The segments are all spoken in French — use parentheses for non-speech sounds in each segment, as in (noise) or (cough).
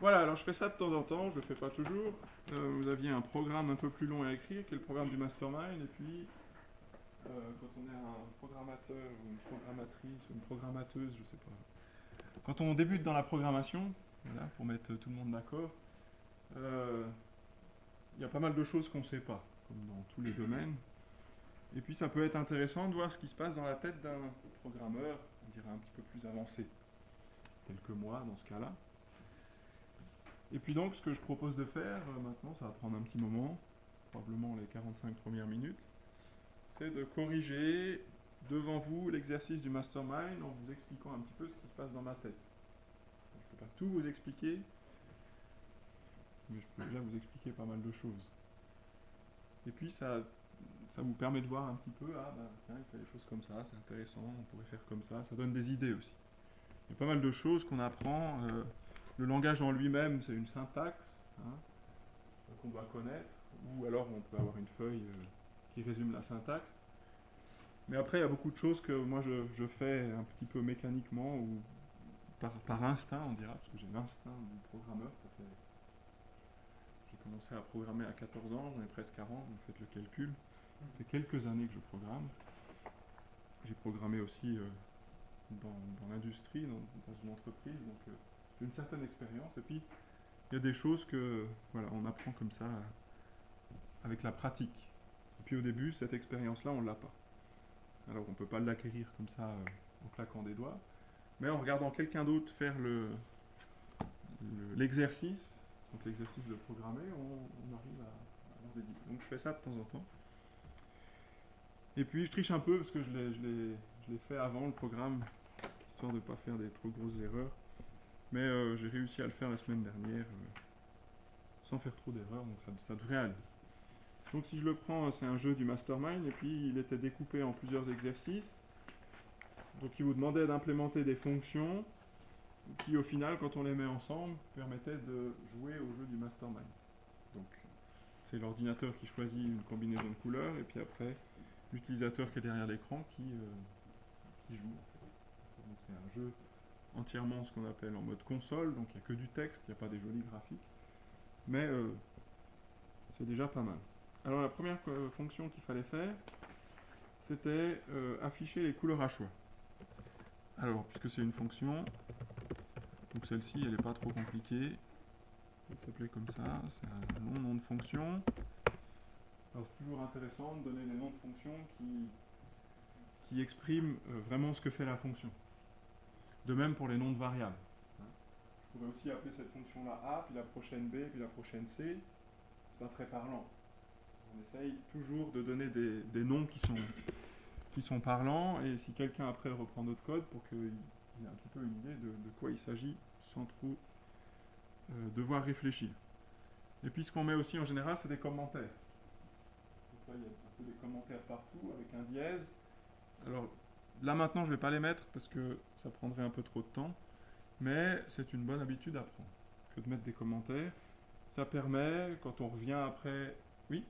Voilà, alors je fais ça de temps en temps, je le fais pas toujours. Euh, vous aviez un programme un peu plus long à écrire, qui est le programme du mastermind, et puis euh, quand on est un programmateur ou une programmatrice ou une programmateuse, je sais pas. Quand on débute dans la programmation, pour mettre tout le monde d'accord, euh, il y a pas mal de choses qu'on ne sait pas, comme dans tous les domaines. Et puis ça peut être intéressant de voir ce qui se passe dans la tête d'un programmeur, on dirait un petit peu plus avancé, quelques mois dans ce cas-là. Et puis donc ce que je propose de faire euh, maintenant, ça va prendre un petit moment, probablement les 45 premières minutes, c'est de corriger devant vous l'exercice du mastermind en vous expliquant un petit peu ce qui se passe dans ma tête. Je ne peux pas tout vous expliquer, mais je peux déjà vous expliquer pas mal de choses. Et puis ça, ça vous permet de voir un petit peu, ah ben tiens, il fait des choses comme ça, c'est intéressant, on pourrait faire comme ça, ça donne des idées aussi. Il y a pas mal de choses qu'on apprend. euh, le langage en lui-même, c'est une syntaxe hein, qu'on doit connaître, ou alors on peut avoir une feuille euh, qui résume la syntaxe. Mais après, il y a beaucoup de choses que moi je, fais un petit peu mécaniquement ou par, instinct, on dira, parce que j'ai l'instinct du programmeur. Fait... J'ai commencé à programmer à 14 ans, j'en ai presque 40, vous faites le calcul. Ça fait quelques années que je programme. J'ai programmé aussi euh, dans, l'industrie, dans, une entreprise, euh, une certaine expérience. Et puis, il y a des choses que voilà, on apprend comme ça avec la pratique. Et puis au début, cette expérience-là, on ne l'a pas. Alors on peut pas l'acquérir comme ça euh, en claquant des doigts. Mais en regardant quelqu'un d'autre faire le- le- l'exercice, donc l'exercice de programmer, on, arrive à, avoir des. Donc je fais ça de temps en temps. Et puis je triche un peu parce que je l'ai fait avant le programme, histoire de ne pas faire des trop grosses erreurs. Mais euh, j'ai réussi à le faire la semaine dernière euh, sans faire trop d'erreurs, donc ça, devrait aller. Donc si je le prends, c'est un jeu du mastermind, et puis il était découpé en plusieurs exercices. Donc il vous demandait d'implémenter des fonctions qui au final, quand on les met ensemble, permettaient de jouer au jeu du mastermind. Donc c'est l'ordinateur qui choisit une combinaison de couleurs, et puis après l'utilisateur qui est derrière l'écran qui, euh, qui joue. Donc c'est un jeu entièrement ce qu'on appelle en mode console, donc il n'y a que du texte, il n'y a pas des jolis graphiques. Mais euh, c'est déjà pas mal. Alors la première euh, fonction qu'il fallait faire, c'était euh, afficher les couleurs à choix. Alors, puisque c'est une fonction, donc celle-ci, elle n'est pas trop compliquée. Elle s'appelait comme ça, c'est un long nom de fonction. Alors c'est toujours intéressant de donner des noms de fonctions qui, qui expriment vraiment ce que fait la fonction. De même pour les noms de variables. Je pourrais aussi appeler cette fonction-là A, puis la prochaine B, puis la prochaine C. C'est pas très parlant. On essaye toujours de donner des, noms qui sont, qui sont parlants, et si quelqu'un après reprend notre code pour qu'il ait un petit peu une idée de, quoi il s'agit sans trop euh, devoir réfléchir. Et puis ce qu'on met aussi en général, c'est des commentaires. Il y a un peu des commentaires partout avec un dièse. Alors là maintenant, je ne vais pas les mettre parce que ça prendrait un peu trop de temps, mais c'est une bonne habitude à prendre que de mettre des commentaires. Ça permet, quand on revient après, oui,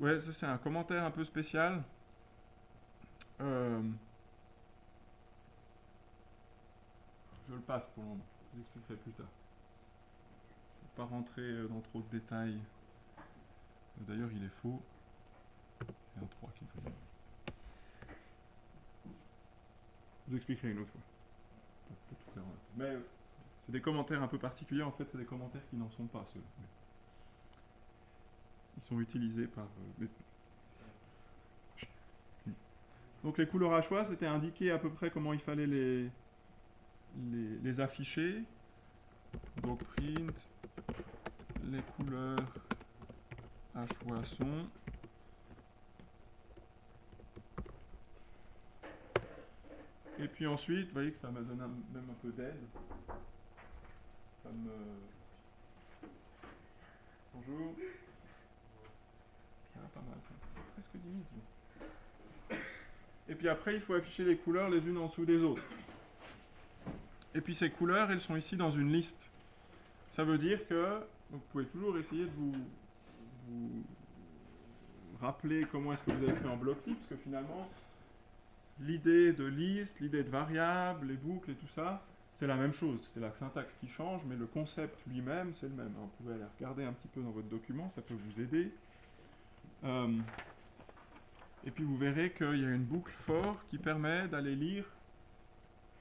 Ouais, ça c'est un commentaire un peu spécial. Euh, Je le passe pour le moment. Je vous expliquerai plus tard. Je ne vais pas rentrer euh, dans trop de détails. D'ailleurs, il est faux. C'est un 3 qu'il faut dire. Je vous expliquerai une autre fois. Mais euh, c'est des commentaires un peu particuliers. En fait, c'est des commentaires qui n'en sont pas, ceux Ils sont utilisés par... euh, Donc les couleurs à choix, c'était indiquer à peu près comment il fallait les, les, les afficher. Donc print, les couleurs à choix sont. Et puis ensuite, vous voyez que ça me donne un- même un peu d'aide. Ça me... Bonjour. Bien, pas mal ça. Presque 10 minutes. Et puis après, il faut afficher les couleurs les unes en dessous des autres. Et puis ces couleurs, elles sont ici dans une liste. Ça veut dire que vous pouvez toujours essayer de vous, vous rappeler comment est-ce que vous avez fait en bloc parce que finalement, l'idée de liste, l'idée de variable, les boucles et tout ça, c'est la même chose. C'est la syntaxe qui change, mais le concept lui-même, c'est le même. vous pouvez aller regarder un petit peu dans votre document, ça peut vous aider. Euh, et puis vous verrez qu'il y a une boucle for qui permet d'aller lire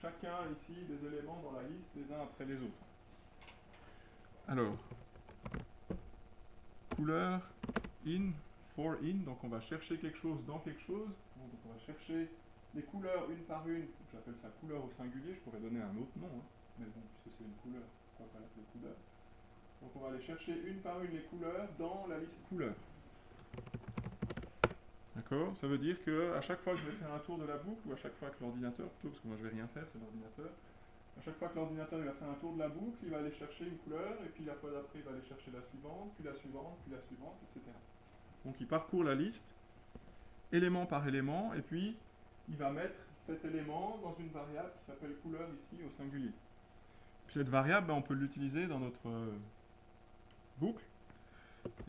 chacun ici des éléments dans la liste les uns après les autres. Alors, couleur in, for in, donc on va chercher quelque chose dans quelque chose, donc on va chercher les couleurs une par une, j'appelle ça couleur au singulier, je pourrais donner un autre nom, hein, mais bon, puisque c'est une couleur, pourquoi pas l'appeler couleur. Donc on va aller chercher une par une les couleurs dans la liste couleurs. D'accord Ça veut dire que à chaque fois que je vais faire un tour de la boucle, ou à chaque fois que l'ordinateur, plutôt parce que moi je vais rien faire, c'est l'ordinateur, à chaque fois que l'ordinateur va faire un tour de la boucle, il va aller chercher une couleur, et puis la fois d'après, il va aller chercher la suivante, puis la suivante, puis la suivante, etc. Donc il parcourt la liste, élément par élément, et puis il va mettre cet élément dans une variable qui s'appelle couleur ici au singulier. Puis cette variable, ben, on peut l'utiliser dans notre euh, boucle.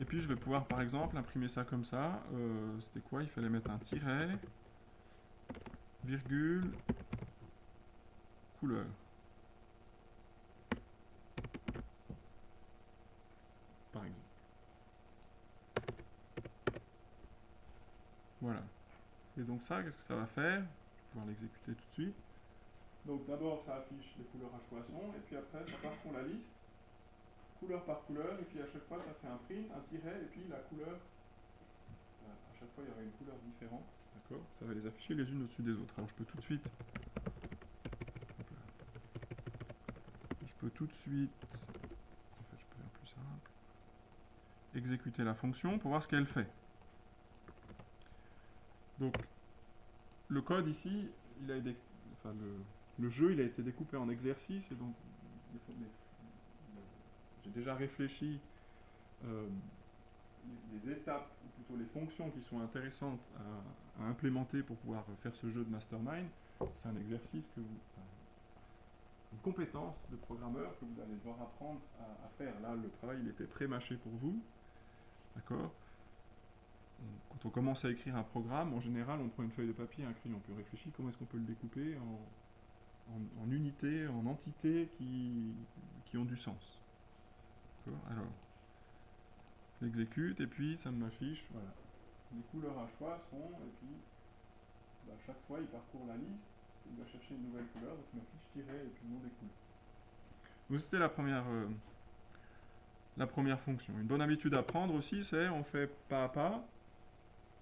Et puis je vais pouvoir par exemple imprimer ça comme ça. Euh, c'était quoi? Il fallait mettre un tiret, virgule, couleur. Par exemple. Voilà. Et donc ça, qu'est-ce que ça va faire? Je vais pouvoir l'exécuter tout de suite. Donc d'abord, ça affiche les couleurs à choisir, et puis après, ça parcourt la liste couleur par couleur, et puis à chaque fois ça fait un print, un tiret, et puis la couleur, euh, à chaque fois il y aura une couleur différente, d'accord Ça va les afficher les unes au-dessus des autres. Alors je peux tout de suite, je peux tout de suite, en fait je peux faire plus simple, exécuter la fonction pour voir ce qu'elle fait. Donc le code ici, le, jeu il a été découpé en exercices, et donc j'ai déjà réfléchi euh, les, étapes, ou plutôt les fonctions qui sont intéressantes à, implémenter pour pouvoir faire ce jeu de mastermind. C'est un exercice que vous, une compétence de programmeur que vous allez devoir apprendre à, faire. Là, le travail, il était pré-mâché pour vous. D'accord? Quand on commence à écrire un programme, en général, on prend une feuille de papier et un crayon, puis on réfléchit comment est-ce qu'on peut le découper en, unités, en entités qui, qui ont du sens. Alors, j'exécute et puis ça m'affiche, voilà. Les couleurs à choix sont, et puis bah, chaque fois il parcourt la liste, il va chercher une nouvelle couleur, donc il m'affiche tirer et puis le nom des couleurs. Donc c'était la première, euh, la première fonction. Une bonne habitude à prendre aussi, c'est on fait pas à pas,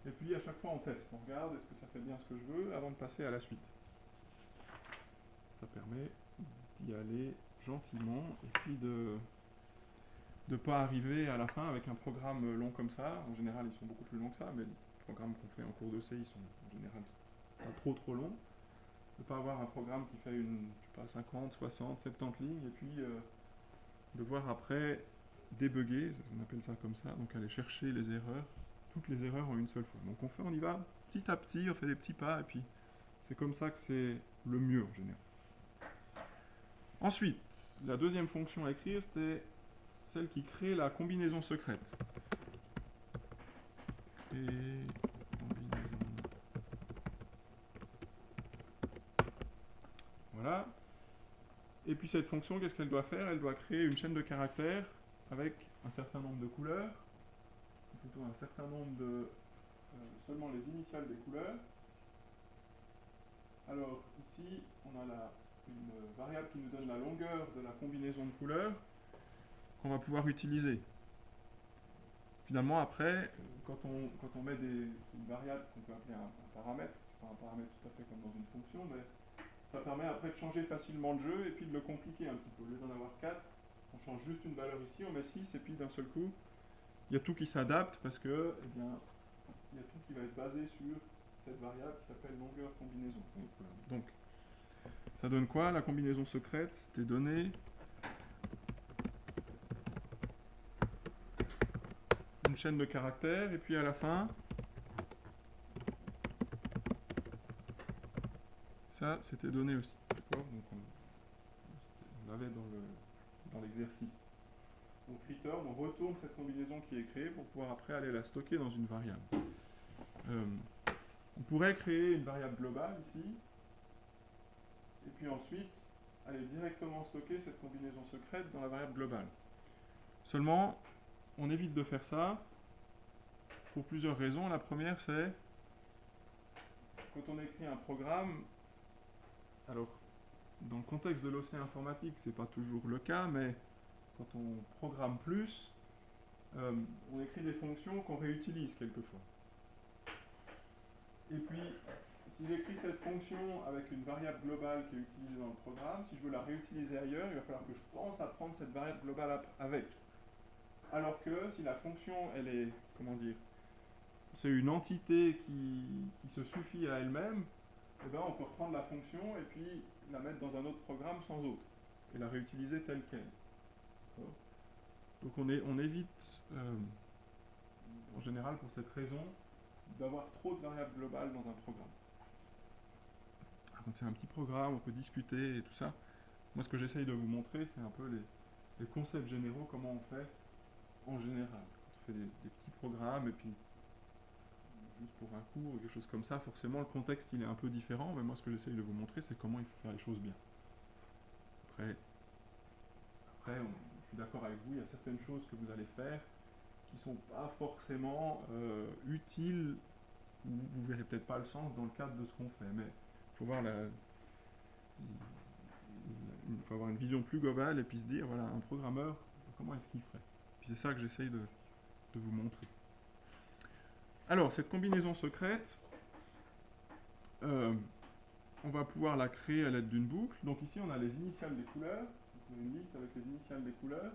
et puis à chaque fois on teste, on regarde est-ce que ça fait bien ce que je veux avant de passer à la suite. Ça permet d'y aller gentiment et puis de ne pas arriver à la fin avec un programme long comme ça. En général, ils sont beaucoup plus longs que ça, mais les programmes qu'on fait en cours de C, ils sont en général pas trop trop longs. De ne pas avoir un programme qui fait une, je sais pas, 50, 60, 70 lignes, et puis euh, de voir après débugger, on appelle ça comme ça, donc aller chercher les erreurs, toutes les erreurs en une seule fois. Donc on fait, on y va petit à petit, on fait des petits pas, et puis c'est comme ça que c'est le mieux en général. Ensuite, la deuxième fonction à écrire, c'était celle qui crée la combinaison secrète. Voilà. Et puis cette fonction, qu'est-ce qu'elle doit faire? Elle doit créer une chaîne de caractères avec un certain nombre de couleurs, un certain nombre de... Euh, seulement les initiales des couleurs. Alors ici, on a la, une variable qui nous donne la longueur de la combinaison de couleurs qu'on va pouvoir utiliser. Finalement, après, quand on, quand on met des variables qu'on peut appeler un, paramètre, c'est pas un paramètre tout à fait comme dans une fonction, mais ça permet après de changer facilement le jeu et puis de le compliquer un petit peu. Au lieu d'en avoir 4, on change juste une valeur ici, on met 6 et puis d'un seul coup, il y a tout qui s'adapte parce que, eh bien, il y a tout qui va être basé sur cette variable qui s'appelle longueur combinaison. Donc, ça donne quoi La combinaison secrète, c'était donné chaîne de caractères, et puis à la fin, ça c'était donné aussi. Donc on, l'avait dans l'exercice. Dans donc return, on retourne cette combinaison qui est créée pour pouvoir après aller la stocker dans une variable. Euh, On pourrait créer une variable globale ici, et puis ensuite aller directement stocker cette combinaison secrète dans la variable globale. Seulement, on évite de faire ça pour plusieurs raisons. La première, c'est quand on écrit un programme, alors dans le contexte de l'océan informatique, c'est pas toujours le cas, mais quand on programme plus, euh, on écrit des fonctions qu'on réutilise quelquefois. Et puis, si j'écris cette fonction avec une variable globale qui est utilisée dans le programme, si je veux la réutiliser ailleurs, il va falloir que je pense à prendre cette variable globale avec. Alors que si la fonction, elle est, comment dire, c'est une entité qui, se suffit à elle-même, eh ben on peut reprendre la fonction et puis la mettre dans un autre programme sans autre, et la réutiliser telle qu'elle. Donc on, on évite, euh, en général pour cette raison, d'avoir trop de variables globales dans un programme. Quand c'est un petit programme, on peut discuter et tout ça. Moi, ce que j'essaye de vous montrer, c'est un peu les, concepts généraux, comment on fait en général. Quand on fait des, petits programmes et puis juste pour un cours ou quelque chose comme ça, forcément le contexte il est un peu différent, mais moi ce que j'essaye de vous montrer, c'est comment il faut faire les choses bien. Après, après je d'accord avec vous, il y a certaines choses que vous allez faire qui sont pas forcément euh, utiles, ou vous verrez peut-être pas le sens dans le cadre de ce qu'on fait, mais il faut voir faut avoir une vision plus globale et puis se dire, voilà, un programmeur, comment est-ce qu'il ferait? C'est ça que j'essaye de, de, vous montrer. Alors, cette combinaison secrète, euh, on va pouvoir la créer à l'aide d'une boucle. Donc ici, on a les initiales des couleurs. Une liste avec les initiales des couleurs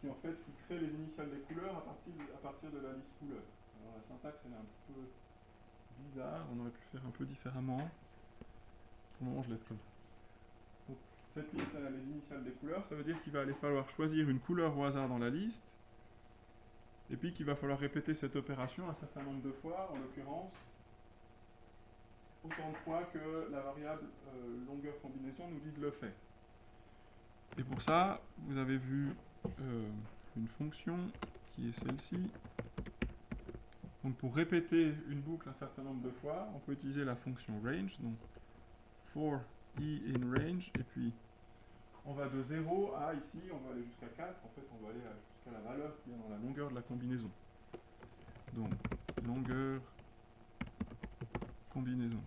qui en fait qui crée les initiales des couleurs à partir de, à partir de la liste couleur. Alors la syntaxe elle est un peu bizarre, on aurait pu faire un peu différemment. Pour le moment je laisse comme ça. Cette liste elle a les initiales des couleurs, ça veut dire qu'il va aller falloir choisir une couleur au hasard dans la liste, et puis qu'il va falloir répéter cette opération un certain nombre de fois, en l'occurrence autant de fois que la variable euh, longueur combinaison nous dit de le faire. Et pour ça, vous avez vu euh, une fonction qui est celle-ci. Donc pour répéter une boucle un certain nombre de fois, on peut utiliser la fonction range, donc for i in range, et puis on va de 0 à ici, on va aller jusqu'à 4, en fait on va aller jusqu'à la valeur qui est dans la longueur de la combinaison. Donc longueur combinaison.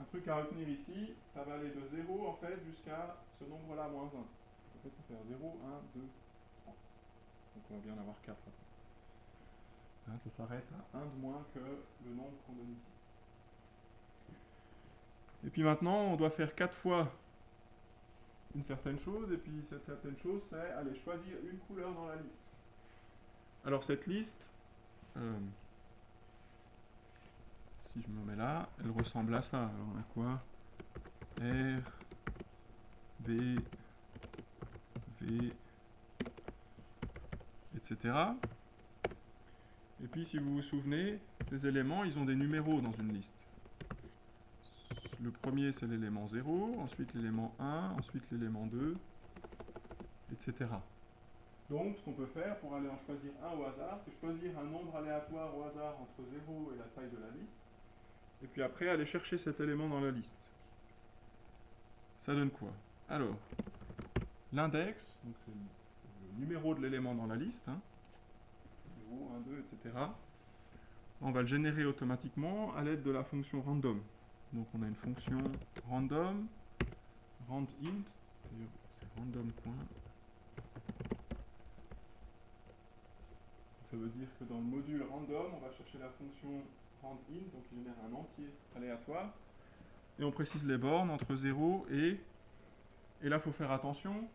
un truc à retenir ici, ça va aller de 0 en fait jusqu'à ce nombre-là, moins 1. En fait, ça fait 0, 1, 2, 3. Donc on va bien en avoir 4 après. Là, ça s'arrête à 1 de moins que le nombre qu'on donne ici. Et puis maintenant, on doit faire 4 fois une certaine chose, et puis cette certaine chose, c'est aller choisir une couleur dans la liste. Alors cette liste, euh, si je me mets là, elle ressemble à ça. Alors on a quoi? R, B, V, etc. Et puis si vous vous souvenez, ces éléments, ils ont des numéros dans une liste. Le premier, c'est l'élément 0, ensuite l'élément 1, ensuite l'élément 2, etc. Donc, ce qu'on peut faire pour aller en choisir un au hasard, c'est choisir un nombre aléatoire au hasard entre 0 et la taille de la liste, et puis après aller chercher cet élément dans la liste. Ça donne quoi? Alors, l'index, c'est le numéro de l'élément dans la liste, 0, 1, 2, etc. On va le générer automatiquement à l'aide de la fonction random. Donc on a une fonction random, randint, c'est random. Ça veut dire que dans le module random, on va chercher la fonction donc il génère un entier aléatoire. Et on précise les bornes entre 0 et... Et là, il faut faire attention.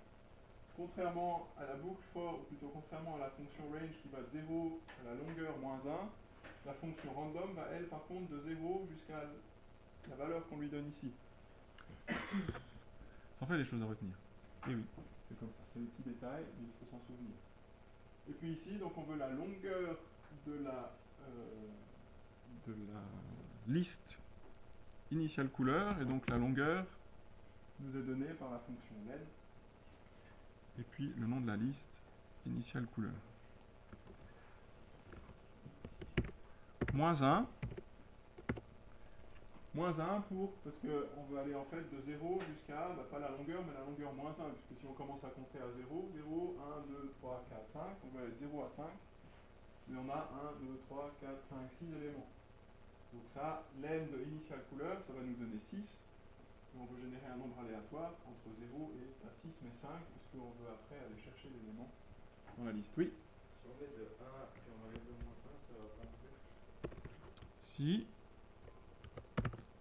Contrairement à la boucle for, ou plutôt contrairement à la fonction range qui va de 0 à la longueur moins 1, la fonction random va, elle, par contre, de 0 jusqu'à la valeur qu'on lui donne ici. Ça en fait des choses à retenir. Et oui, c'est comme ça. C'est des petits détails, mais il faut s'en souvenir. Et puis ici, donc on veut la longueur de la... Euh, de la liste initiale couleur, et donc la longueur nous est donnée par la fonction len, et puis le nom de la liste initiale couleur. moins 1. Moins 1 pour, parce qu'on veut aller en fait de 0 jusqu'à, bah, pas la longueur, mais la longueur moins 1, puisque si on commence à compter à 0, 0, 1, 2, 3, 4, 5, on veut aller de 0 à 5, mais on a 1, 2, 3, 4, 5, 6 éléments. Donc ça, l'end de initial couleur, ça va nous donner 6, et on veut générer un nombre aléatoire entre 0 et pas 6, mais 5, puisqu'on veut après aller chercher l'élément dans la liste. Oui Si on met de 1 et on enlève le moins 1, ça va pas. Si.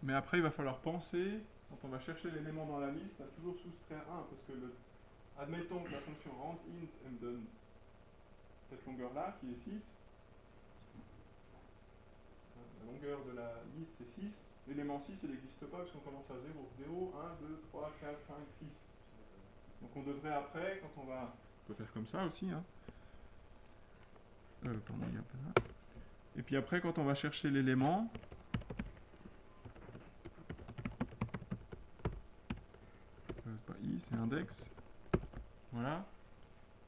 Mais après, il va falloir penser, quand on va chercher l'élément dans la liste, à toujours soustraire 1, parce que le, admettons que la fonction rent int, elle me donne cette longueur-là, qui est 6. Longueur de la liste, c'est 6. L'élément 6, il n'existe pas, parce qu'on commence à 0. 0, 1, 2, 3, 4, 5, 6. Donc on devrait après, quand on va... On peut faire comme ça aussi, hein. Euh, pardon, il y a pas. Et puis après, quand on va chercher l'élément, euh, pas i, c'est index. Voilà.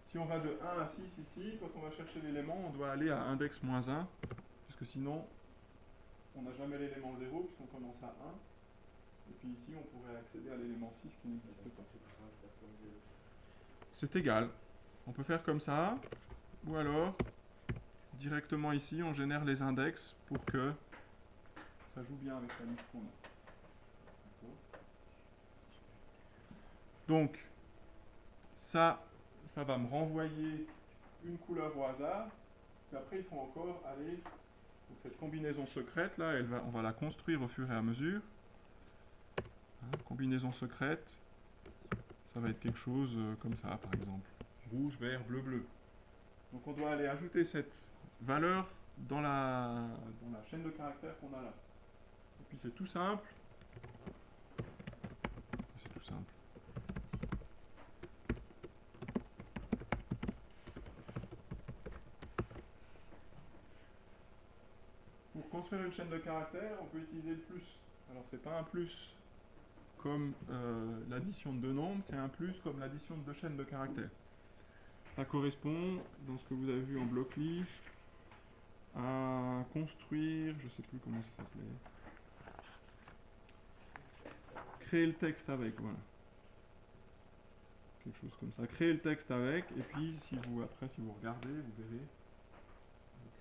Si on va de 1 à 6 ici, quand on va chercher l'élément, on doit aller à index moins 1, puisque sinon, on n'a jamais l'élément 0, puisqu'on commence à 1. Et puis ici, on pourrait accéder à l'élément 6 qui n'existe pas. C'est égal. On peut faire comme ça, ou alors, directement ici, on génère les index pour que ça joue bien avec la liste qu'on a. Donc, ça, ça va me renvoyer une couleur au hasard. Puis après, il faut encore aller. Cette combinaison secrète là, elle va, on va la construire au fur et à mesure. Hein, combinaison secrète, ça va être quelque chose euh, comme ça, par exemple. Rouge, vert, bleu, bleu. Donc on doit aller ajouter cette valeur dans la, dans la chaîne de caractères qu'on a là. Et puis c'est tout simple. C'est tout simple. Pour construire une chaîne de caractères, on peut utiliser le plus. Alors c'est pas un plus comme euh, l'addition de deux nombres, c'est un plus comme l'addition de deux chaînes de caractères. Ça correspond, dans ce que vous avez vu en bloc leaf, à construire, je sais plus comment ça s'appelait, créer le texte avec, voilà. Quelque chose comme ça. Créer le texte avec, et puis si vous après si vous regardez, vous verrez,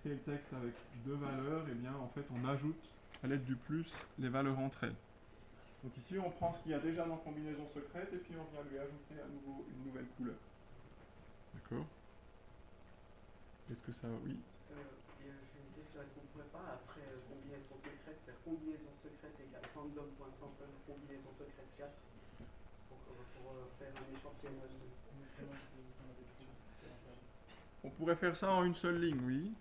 créer le texte avec deux valeurs, et bien en fait on ajoute à l'aide du plus les valeurs entre elles. Donc ici on prend ce qu'il y a déjà dans combinaison secrète et puis on vient lui ajouter à nouveau une nouvelle couleur. D'accord Est-ce que ça oui Euh, euh, j'ai une question, est-ce qu'on pourrait pas, après euh, combinaison secrète, faire combinaison secrète égale random.sample combinaison secrète 4 pour, euh, pour euh, faire un échantillonnage de... On pourrait faire ça en une seule ligne, oui.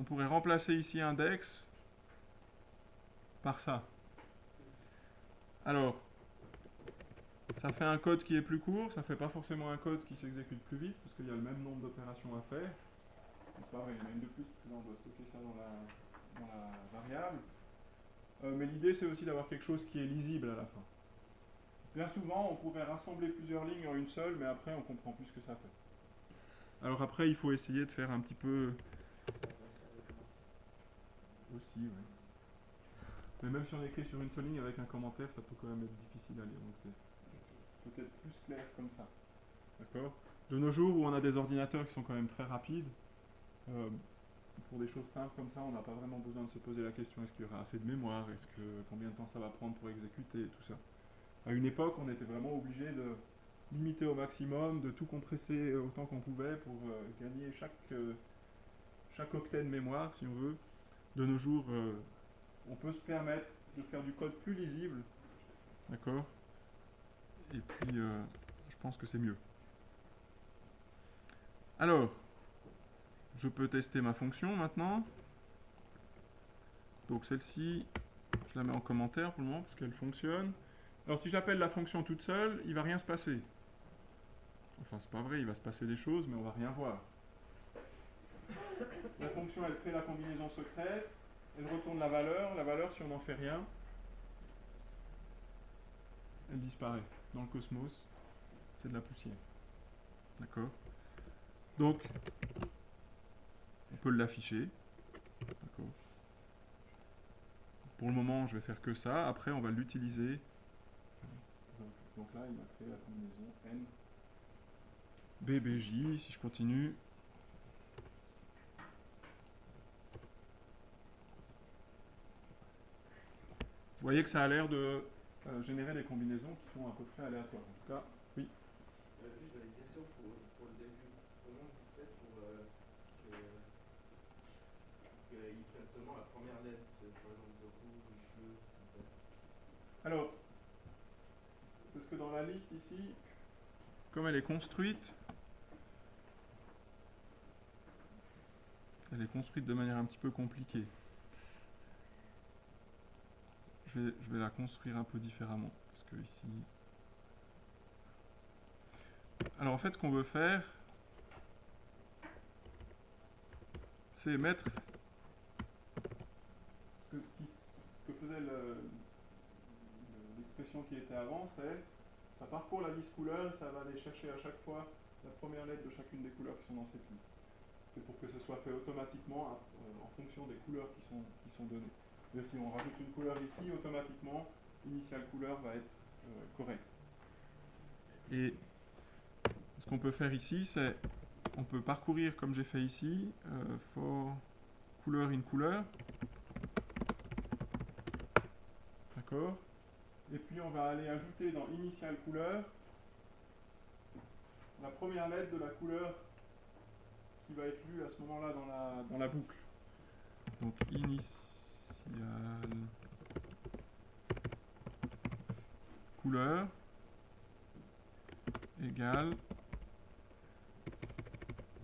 On pourrait remplacer ici index par ça. Alors, ça fait un code qui est plus court, ça fait pas forcément un code qui s'exécute plus vite, parce qu'il y a le même nombre d'opérations à faire. Pareil, il y en a une de plus, parce là on doit stocker ça dans la, dans la variable. Euh, mais l'idée c'est aussi d'avoir quelque chose qui est lisible à la fin. Bien souvent, on pourrait rassembler plusieurs lignes en une seule, mais après on comprend plus ce que ça fait. Alors après, il faut essayer de faire un petit peu aussi. Mais même si on écrit sur une seule ligne avec un commentaire, ça peut quand même être difficile à lire. Donc c'est peut-être plus clair comme ça. D'accord? De nos jours où on a des ordinateurs qui sont quand même très rapides, euh, pour des choses simples comme ça, on n'a pas vraiment besoin de se poser la question est-ce qu'il y aura assez de mémoire? Est-ce que combien de temps ça va prendre pour exécuter tout ça? À une époque, on était vraiment obligé de limiter au maximum, de tout compresser autant qu'on pouvait pour euh, gagner euh, chaque octet de mémoire, si on veut. De nos jours, euh, on peut se permettre de faire du code plus lisible. D'accord? Et puis, euh, je pense que c'est mieux. Alors, je peux tester ma fonction maintenant. Donc celle-ci, je la mets en commentaire pour le moment parce qu'elle fonctionne. Alors si j'appelle la fonction toute seule, il va rien se passer. Enfin, c'est pas vrai, il va se passer des choses, mais on va rien voir. La fonction, elle crée la combinaison secrète, elle retourne la valeur. La valeur, si on n'en fait rien, elle disparaît. Dans le cosmos, c'est de la poussière. D'accord? Donc, on peut l'afficher. D'accord? Pour le moment, je vais faire que ça. Après, on va l'utiliser. Donc, là, il m'a créé la combinaison N BBJ. Si je continue. Vous voyez que ça a l'air de euh, générer des combinaisons qui sont à peu près aléatoires. En tout cas, oui. Euh, juste, j'avais une question pour, pour le début. Comment vous faites pour euh, qu'il prenne seulement la première lettre, par exemple de rouge bleu Alors, parce que dans la liste ici, comme elle est construite, elle est construite de manière un petit peu compliquée. Je vais, la construire un peu différemment. Parce que ici. Alors en fait, ce qu'on veut faire, c'est mettre. Ce que, faisait le, le- l'expression qui était avant, c'est ça parcourt la liste couleur et ça va aller chercher à chaque fois la première lettre de chacune des couleurs qui sont dans cette liste. C'est pour que ce soit fait automatiquement euh, en fonction des couleurs qui sont données. Si on rajoute une couleur ici, automatiquement, l'initiale couleur va être euh, correcte. Et ce qu'on peut faire ici, c'est on peut parcourir comme j'ai fait ici, euh, for couleur in couleur. D'accord Et puis on va aller ajouter dans initial couleur la première lettre de la couleur qui va être lue à ce moment-là dans la, dans la boucle. Donc initial couleur égale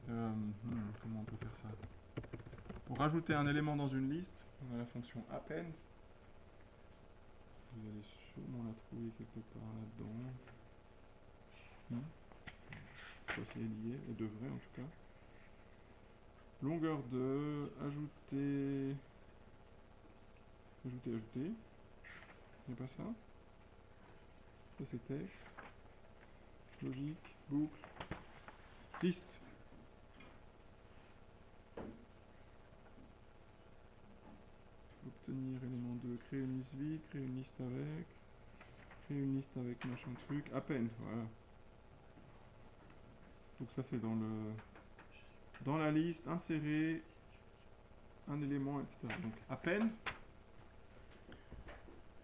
euh, hmm, comment on peut faire ça? Pour rajouter un élément dans une liste, on a la fonction append. Vous allez sûrement la trouver quelque part là-dedans. Hmm. Je sais pas si elle y est, elle devrait en tout cas. Longueur de ajouter. Ajouter, ajouter. Il n'y a pas ça texte. Logique, boucle, liste. Obtenir élément 2, créer une liste vide, créer une liste avec, créer une liste avec machin truc, à peine, voilà. Donc ça c'est dans le dans la liste, insérer un élément, etc. Donc append.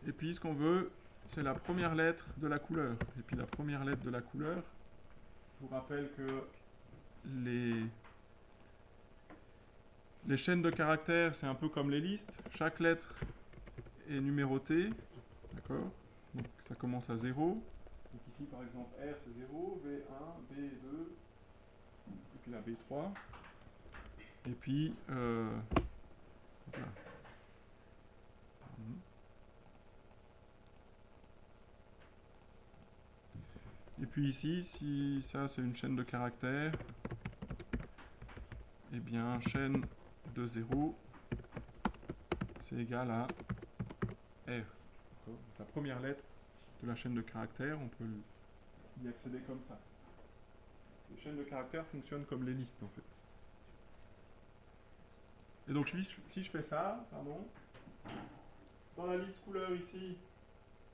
Et puis ce qu'on veut, c'est la première lettre de la couleur. Et puis la première lettre de la couleur, je vous rappelle que les, les chaînes de caractères, c'est un peu comme les listes. Chaque lettre est numérotée. D'accord? Donc ça commence à 0. Donc ici par exemple R c'est 0, V1, B2, et puis la B3. Et puis euh, hop là. Pardon. Et puis ici, si ça c'est une chaîne de caractères, eh bien chaîne de 0, c'est égal à R. La première lettre de la chaîne de caractères, on peut y accéder comme ça. Les chaînes de caractères fonctionnent comme les listes en fait. Et donc si je fais ça, pardon, dans la liste couleur ici,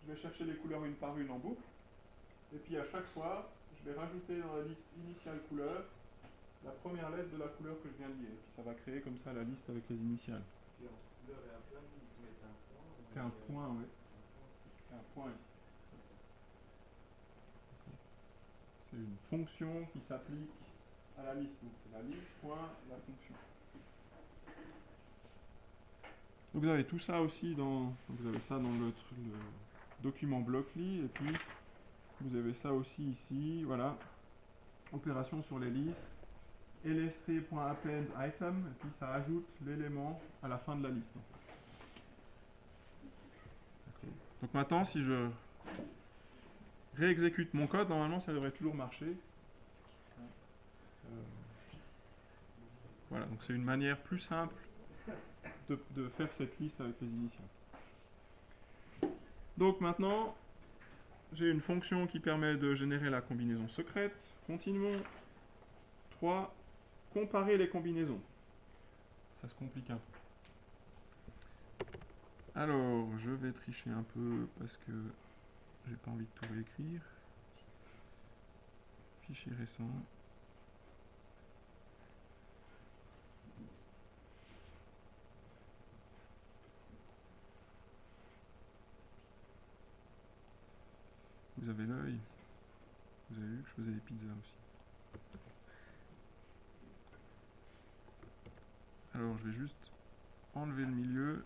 je vais chercher les couleurs une par une en boucle. Et puis à chaque fois, je vais rajouter dans la liste initiale couleur la première lettre de la couleur que je viens de lire. Et puis ça va créer comme ça la liste avec les initiales. C'est un point, oui. C'est un point ici. C'est une fonction qui s'applique à la liste. Donc c'est la liste point la fonction. Donc vous avez tout ça aussi dans. Vous avez ça dans le, le document Blockly et puis vous avez ça aussi ici. Voilà. Opération sur les listes. lst.append item et puis ça ajoute l'élément à la fin de la liste. Donc maintenant, si je réexécute mon code, normalement ça devrait toujours marcher. Euh, voilà, donc c'est une manière plus simple de, de faire cette liste avec les initiales. Donc maintenant, j'ai une fonction qui permet de générer la combinaison secrète. Continuons. 3. Comparer les combinaisons. Ça se complique un peu. Alors, je vais tricher un peu parce que j'ai pas envie de tout réécrire. Fichier récent. Je faisais des pizzas aussi. Alors je vais juste enlever le milieu.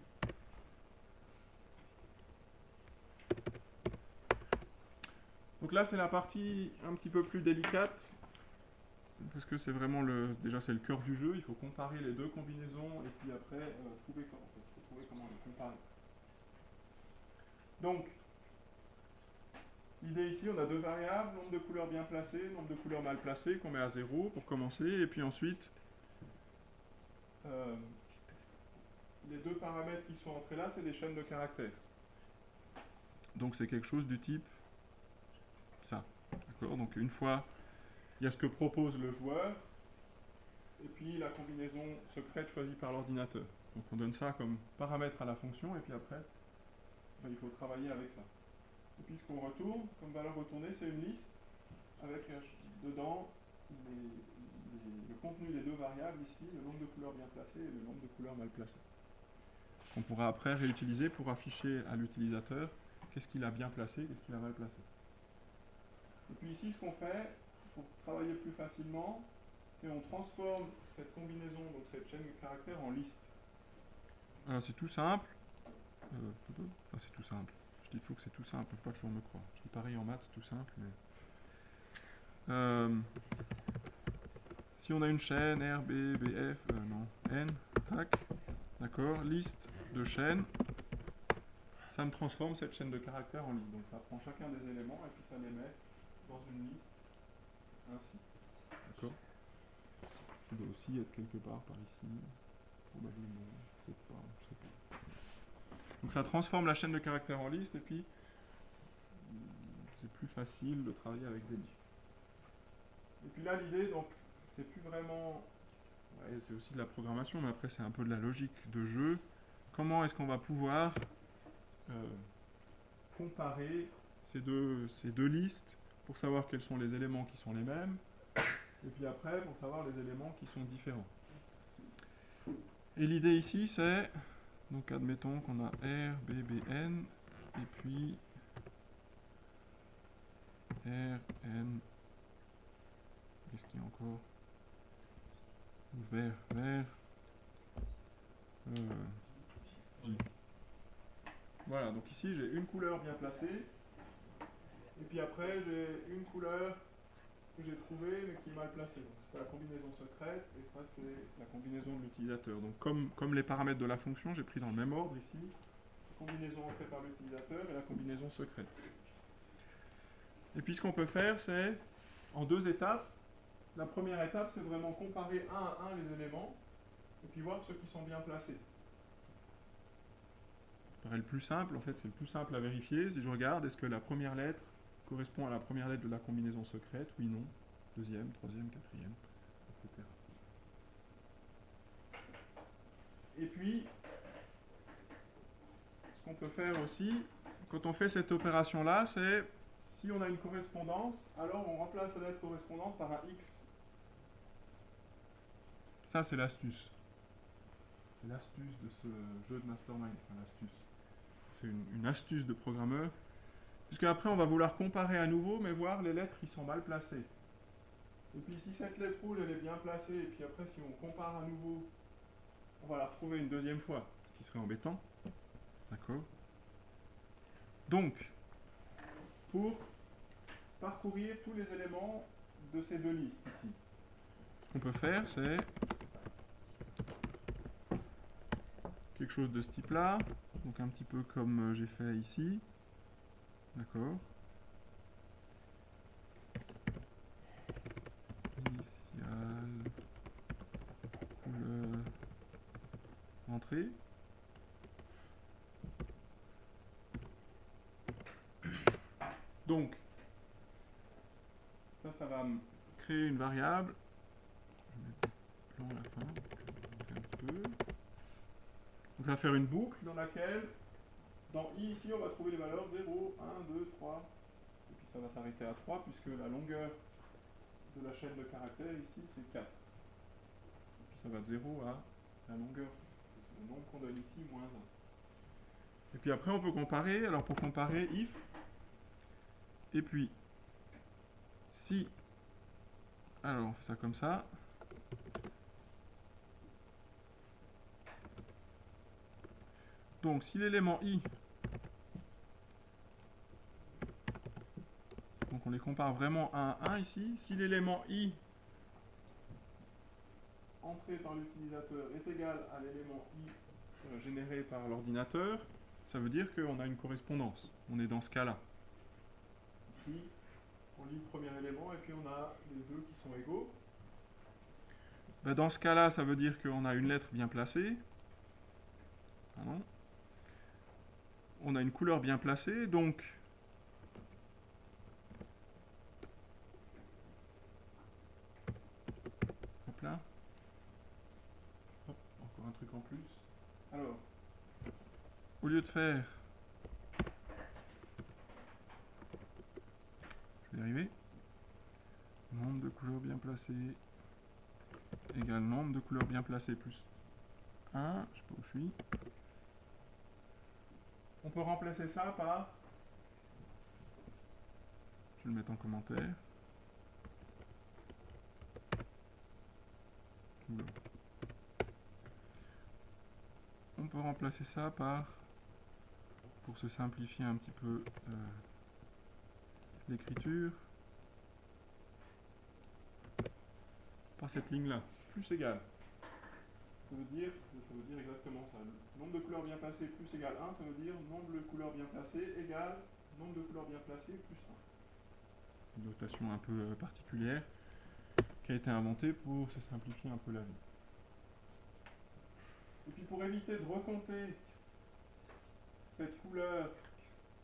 Donc là c'est la partie un petit peu plus délicate. Parce que c'est vraiment le. Déjà c'est le cœur du jeu, il faut comparer les deux combinaisons et puis après euh, trouver, comment, trouver comment les comparer. Donc L'idée ici, on a deux variables, nombre de couleurs bien placées, nombre de couleurs mal placées, qu'on met à 0 pour commencer, et puis ensuite, euh, les deux paramètres qui sont entrés là, c'est des chaînes de caractères. Donc c'est quelque chose du type ça. D'accord? Donc une fois, il y a ce que propose le joueur, et puis la combinaison secrète choisie par l'ordinateur. Donc on donne ça comme paramètre à la fonction, et puis après, ben, il faut travailler avec ça. Et puis ce qu'on retourne comme valeur retournée, c'est une liste avec euh, dedans le contenu des deux variables ici, le nombre de couleurs bien placées et le nombre de couleurs mal placées. Qu'on pourra après réutiliser pour afficher à l'utilisateur qu'est-ce qu'il a bien placé, qu'est-ce qu'il a mal placé. Et puis ici, ce qu'on fait, pour travailler plus facilement, c'est on transforme cette combinaison, donc cette chaîne de caractères, en liste. Alors c'est tout simple. Euh, c'est tout simple. Dis toujours que c'est tout simple, faut pas toujours me croire. Je dis pareil en maths, tout simple, mais... Euh, si on a une chaîne R, B, B, F, euh, non, N, tac, d'accord, liste de chaînes, ça me transforme cette chaîne de caractères en liste. Donc ça prend chacun des éléments et puis ça les met dans une liste ainsi. D'accord Ça doit aussi être quelque part par ici, probablement, peut-être pas, je sais pas. Donc ça transforme la chaîne de caractères en liste et puis c'est plus facile de travailler avec des listes. Et puis là l'idée donc c'est plus vraiment c'est aussi de la programmation mais après c'est un peu de la logique de jeu. Comment est-ce qu'on va pouvoir euh, comparer ces deux, ces deux listes pour savoir quels sont les éléments qui sont les mêmes et puis après pour savoir les éléments qui sont différents. Et l'idée ici c'est donc admettons qu'on a R, B, B, N, et puis R, N, qu'est-ce qu'il y a encore? Vert, vert, euh, J. Voilà, donc ici j'ai une couleur bien placée, et puis après j'ai une couleur que j'ai trouvée mais qui est mal placée c'est la combinaison secrète et ça c'est la combinaison de l'utilisateur. Donc comme, comme les paramètres de la fonction, j'ai pris dans le même ordre ici, la combinaison entrée par l'utilisateur et la combinaison secrète. Et puis ce qu'on peut faire, c'est en deux étapes. La première étape, c'est vraiment comparer un à un les éléments et puis voir ceux qui sont bien placés. Ça paraît le plus simple, en fait c'est le plus simple à vérifier. Si je regarde, est-ce que la première lettre correspond à la première lettre de la combinaison secrète Oui, non deuxième, troisième, quatrième, etc. Et puis, ce qu'on peut faire aussi, quand on fait cette opération-là, c'est si on a une correspondance, alors on remplace la lettre correspondante par un X. Ça, c'est l'astuce. C'est l'astuce de ce jeu de mastermind. C'est une, astuce de programmeur. Puisque après, on va vouloir comparer à nouveau, mais voir les lettres qui sont mal placées. Et puis si cette lettre rouge elle est bien placée, et puis après si on compare à nouveau, on va la retrouver une deuxième fois, ce qui serait embêtant. D'accord? Donc, pour parcourir tous les éléments de ces deux listes ici, ce qu'on peut faire c'est quelque chose de ce type-là, donc un petit peu comme euh, j'ai fait ici. D'accord entrée. Donc, ça, ça va créer une variable. Je vais mettre à la fin. Donc, ça va faire une boucle dans laquelle Dans i ici, on va trouver les valeurs 0, 1, 2, 3, et puis ça va s'arrêter à 3 puisque la longueur de la chaîne de caractères ici c'est 4. Et puis ça va de 0 à la longueur, le nombre qu'on donne ici, moins 1. Et puis après on peut comparer, alors pour comparer, if, et puis si, alors on fait ça comme ça, donc si l'élément i Donc on les compare vraiment un à un ici. Si l'élément i entré par l'utilisateur est égal à l'élément i euh, généré par l'ordinateur, ça veut dire qu'on a une correspondance. On est dans ce cas-là. Ici, on lit le premier élément et puis on a les deux qui sont égaux. Ben, dans ce cas-là, ça veut dire qu'on a une lettre bien placée. On a une couleur bien placée, donc là. Hop, plus. Alors, au lieu de faire... Je vais y arriver. Nombre de couleurs bien placées égale nombre de couleurs bien placées plus 1. Je sais pas où je suis. On peut remplacer ça par... Je vais le mettre en commentaire. Peut remplacer ça par, pour se simplifier un petit peu euh, l'écriture, par cette ligne-là, plus égal. Ça veut, dire, ça veut dire exactement ça. nombre de couleurs bien placées plus égal 1, ça veut dire nombre de couleurs bien placées égale nombre de couleurs bien placées plus 1. Une notation un peu euh, particulière qui a été inventé pour se simplifier un peu la vie. Et puis pour éviter de recompter cette couleur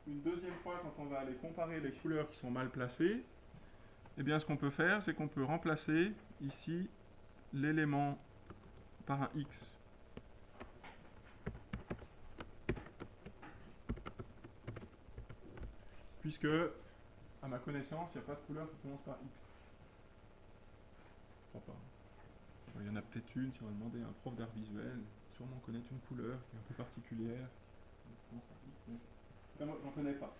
une deuxième fois quand on va aller comparer les couleurs qui sont mal placées, eh bien ce qu'on peut faire, c'est qu'on peut remplacer ici l'élément par un X. Puisque, à ma connaissance, il n'y a pas de couleur qui commence par X. Il y en a peut-être une, si on va demander à un prof d'art visuel, sûrement connaître une couleur qui est un peu particulière. moi, j'en connais pas.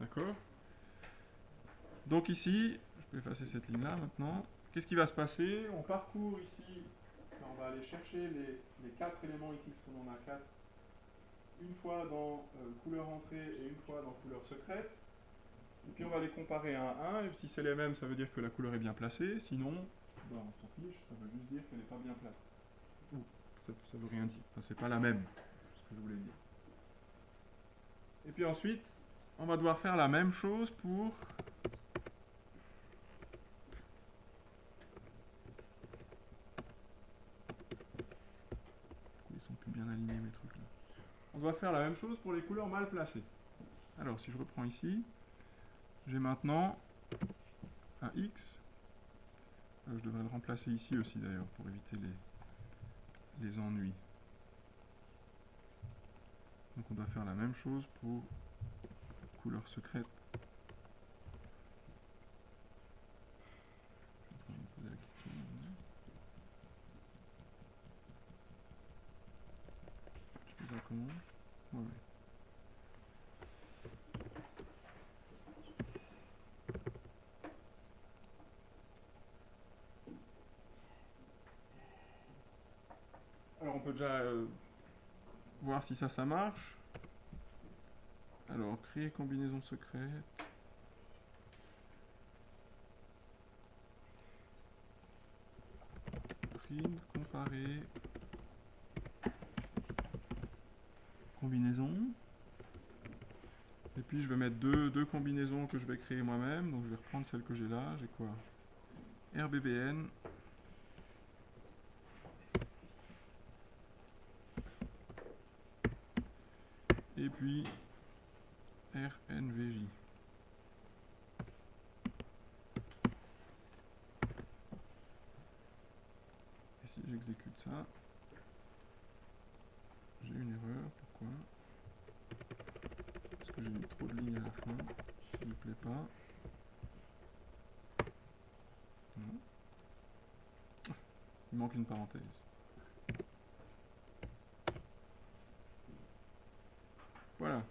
D'accord Donc ici, je peux effacer cette ligne-là maintenant. Qu'est-ce qui va se passer? On parcourt ici, on va aller chercher les, quatre éléments ici, parce qu'on en a quatre. Une fois dans euh, couleur entrée et une fois dans couleur secrète. Et puis on va les comparer un à un, et si c'est les mêmes, ça veut dire que la couleur est bien placée, sinon, ben, on s'en fiche, ça veut juste dire qu'elle n'est pas bien placée. Ça, ne veut rien dire, enfin, c'est pas la même, ce que je voulais dire. Et puis ensuite, on va devoir faire la même chose pour Ils sont plus bien alignés mes trucs là? On doit faire la même chose pour les couleurs mal placées. Alors si je reprends ici, j'ai maintenant un X. Euh, je devrais le remplacer ici aussi d'ailleurs pour éviter les, les ennuis. Donc on doit faire la même chose pour couleur secrète. Je vais me poser la question. Je fais ça comment ouais. peut euh, voir si ça, ça marche. Alors, créer combinaison secrète. Print, comparer. Combinaison. Et puis je vais mettre deux, deux combinaisons que je vais créer moi-même. Donc je vais reprendre celle que j'ai là. J'ai quoi? RBBN puis RNVJ. Et si j'exécute ça, j'ai une erreur. pourquoi? Parce que j'ai mis trop de lignes à la fin. Ça lui plaît pas. Ah, Il manque une parenthèse. Voilà.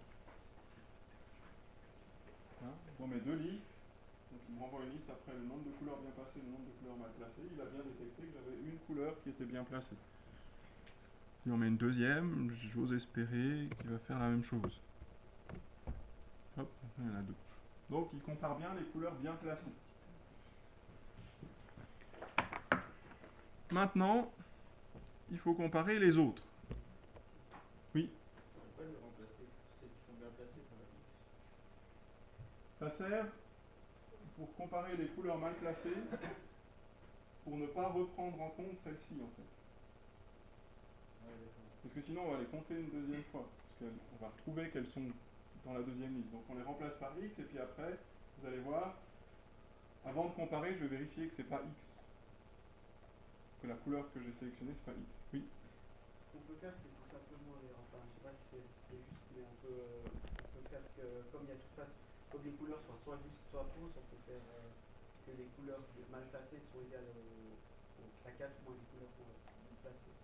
Hein, Dans mes deux listes, donc il me renvoie une liste après le nombre de couleurs bien placées, le nombre de couleurs mal placées. Il a bien détecté que j'avais une couleur qui était bien placée. Il en met une deuxième, j'ose espérer qu'il va faire la même chose. Hop, il y en a deux. Donc il compare bien les couleurs bien placées. Maintenant, il faut comparer les autres. On peut pas les remplacer, celles qui sont bien placées par X. Ça sert pour comparer les couleurs mal placées pour ne pas reprendre en compte celle-ci en fait. Parce que sinon on va les compter une deuxième fois. Parce va retrouver qu'elles sont dans la deuxième liste. Donc on les remplace par X et puis après, vous allez voir, avant de comparer, je vais vérifier que c'est pas X. Que la couleur que j'ai sélectionnée, c'est pas X. Oui. Ce qu'on peut faire, c'est tout simplement, enfin, je sais pas si c'est juste, mais on peut, euh, peut faire que, comme il y a toute façon, comme les couleurs soient soit justes, soit fausses, on peut faire euh, que les couleurs mal placées sont égales au, au- à 4 moins les couleurs mal placées.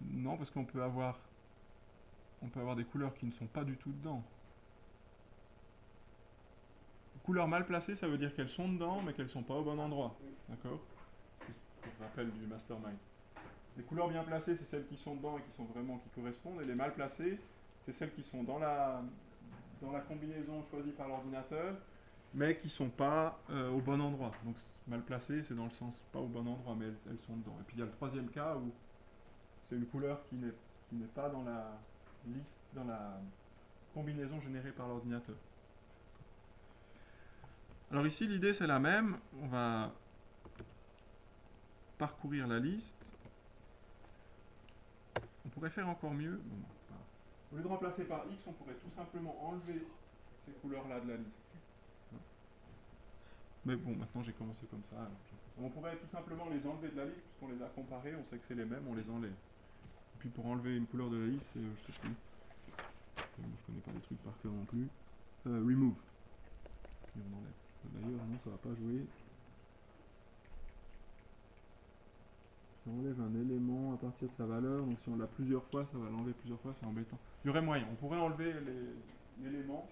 Non, parce qu'on peut avoir on peut avoir des couleurs qui ne sont pas du tout dedans. Couleurs mal placées, ça veut dire qu'elles sont dedans, mais qu'elles ne sont pas au bon endroit. D'accord? C'est le rappel du mastermind. Les couleurs bien placées, c'est celles qui sont dedans et qui sont vraiment qui correspondent, et les mal placées, c'est celles qui sont dans la dans la combinaison choisie par l'ordinateur, mais qui sont pas euh, au bon endroit. Donc mal placées, c'est dans le sens pas au bon endroit, mais elles, sont dedans. Et puis il y a le troisième cas où c'est une couleur qui n'est pas dans la liste, dans la combinaison générée par l'ordinateur. Alors ici, l'idée c'est la même. On va parcourir la liste. On pourrait faire encore mieux. Au lieu de remplacer par X, on pourrait tout simplement enlever ces couleurs-là de la liste. Mais bon, maintenant j'ai commencé comme ça. alors On pourrait tout simplement les enlever de la liste, puisqu'on les a comparés, on sait que c'est les mêmes, on les enlève. Et puis pour enlever une couleur de la liste, c'est, euh, je sais plus. Je connais pas les trucs par cœur non plus. Euh, remove. Puis on enlève. D'ailleurs, non, ça va pas jouer. Ça enlève un élément à partir de sa valeur, donc si on l'a plusieurs fois, ça va l'enlever plusieurs fois, c'est embêtant. Il y aurait moyen, on pourrait enlever l'élément.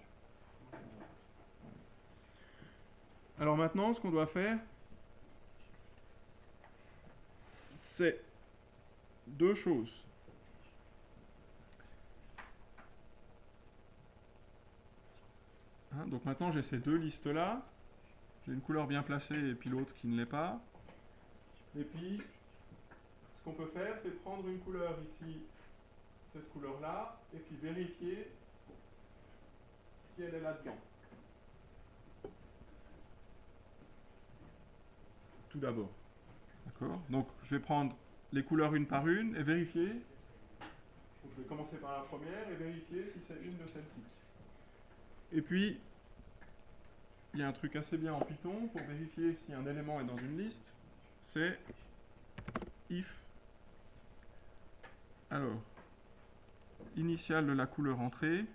Alors maintenant, ce qu'on doit faire, c'est deux choses. Hein, donc maintenant j'ai ces deux listes-là. J'ai une couleur bien placée et puis l'autre qui ne l'est pas. Et puis, qu'on peut faire, c'est prendre une couleur ici, cette couleur-là, et puis vérifier si elle est là-dedans. Tout d'abord. D'accord Donc je vais prendre les couleurs une par une et vérifier. Donc, je vais commencer par la première et vérifier si c'est une de celles-ci. Et puis, il y a un truc assez bien en Python pour vérifier si un élément est dans une liste. C'est if. Alors, initiale de la couleur entrée,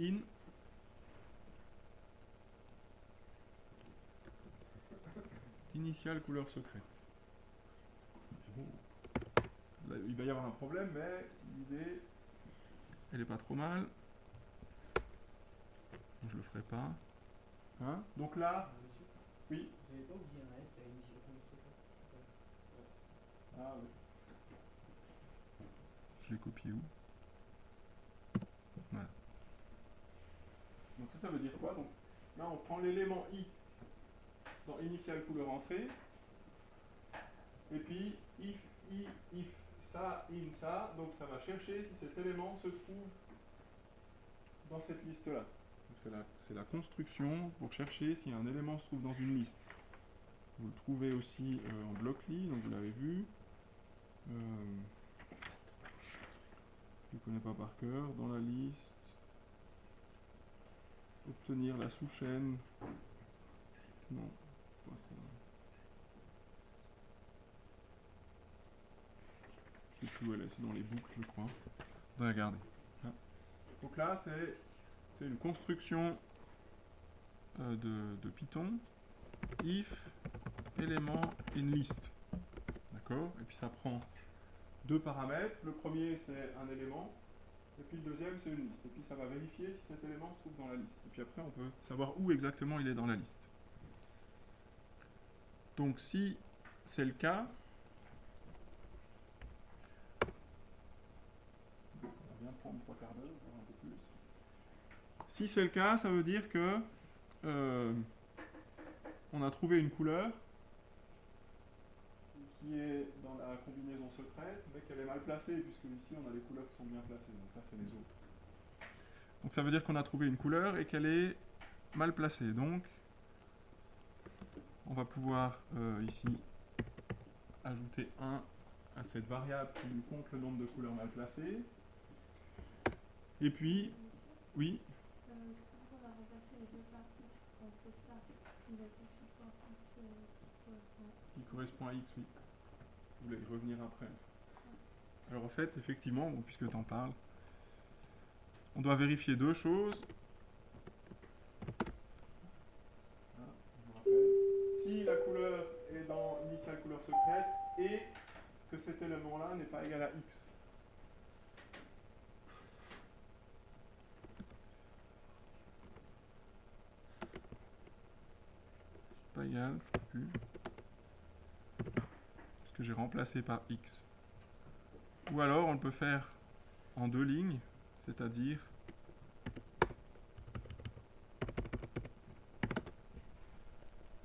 in. Initiale couleur secrète. Là, il va y avoir un problème, mais l'idée, elle est pas trop mal. Je le ferai pas. Hein? Donc là, oui. vous n'avez pas oublié un S à initier couleur secrète Ah oui. Je l'ai copié où? Voilà. Donc ça, ça veut dire quoi? Donc là, on prend l'élément i dans initial couleur entrée, et puis if, i, if, ça, in, ça, donc ça va chercher si cet élément se trouve dans cette liste-là. Donc C'est la, c'est la construction pour chercher si un élément se trouve dans une liste. Vous le trouvez aussi euh, en bloc-lit, donc vous l'avez vu. Euh, je ne connais pas par cœur. Dans la liste, obtenir la sous-chaîne. Non. quoi ça Je sais sais plus où elle est, c'est dans les boucles, je crois. On va regarder. Là. Donc là, c'est c'est une construction euh, de, de Python. If élément in list. D'accord? Et puis ça prend deux paramètres. Le premier, c'est un élément. Et puis le deuxième, c'est une liste. Et puis ça va vérifier si cet élément se trouve dans la liste. Et puis après, on peut savoir où exactement il est dans la liste. Donc si c'est le cas, d'heure, un peu plus. Si c'est le cas, ça veut dire que euh, on a trouvé une couleur qui est dans la combinaison secrète, mais qu'elle est mal placée, puisque ici on a les couleurs qui sont bien placées, donc là c'est les autres. Donc ça veut dire qu'on a trouvé une couleur et qu'elle est mal placée. Donc on va pouvoir euh, ici ajouter 1 à cette variable qui nous compte le nombre de couleurs mal placées. Et puis, oui, Euh, va les deux On fait ça. Il a qui correspond à x, oui. Vous voulez y revenir après. Alors en fait, effectivement, puisque tu en parles, on doit vérifier deux choses. Je rappelle. Si la couleur est dans initial couleur secrète et que cet élément-là n'est pas égal à x. Pas égal, je ne sais plus. Que j'ai remplacé par x. Ou alors on le peut faire en deux lignes, c'est-à-dire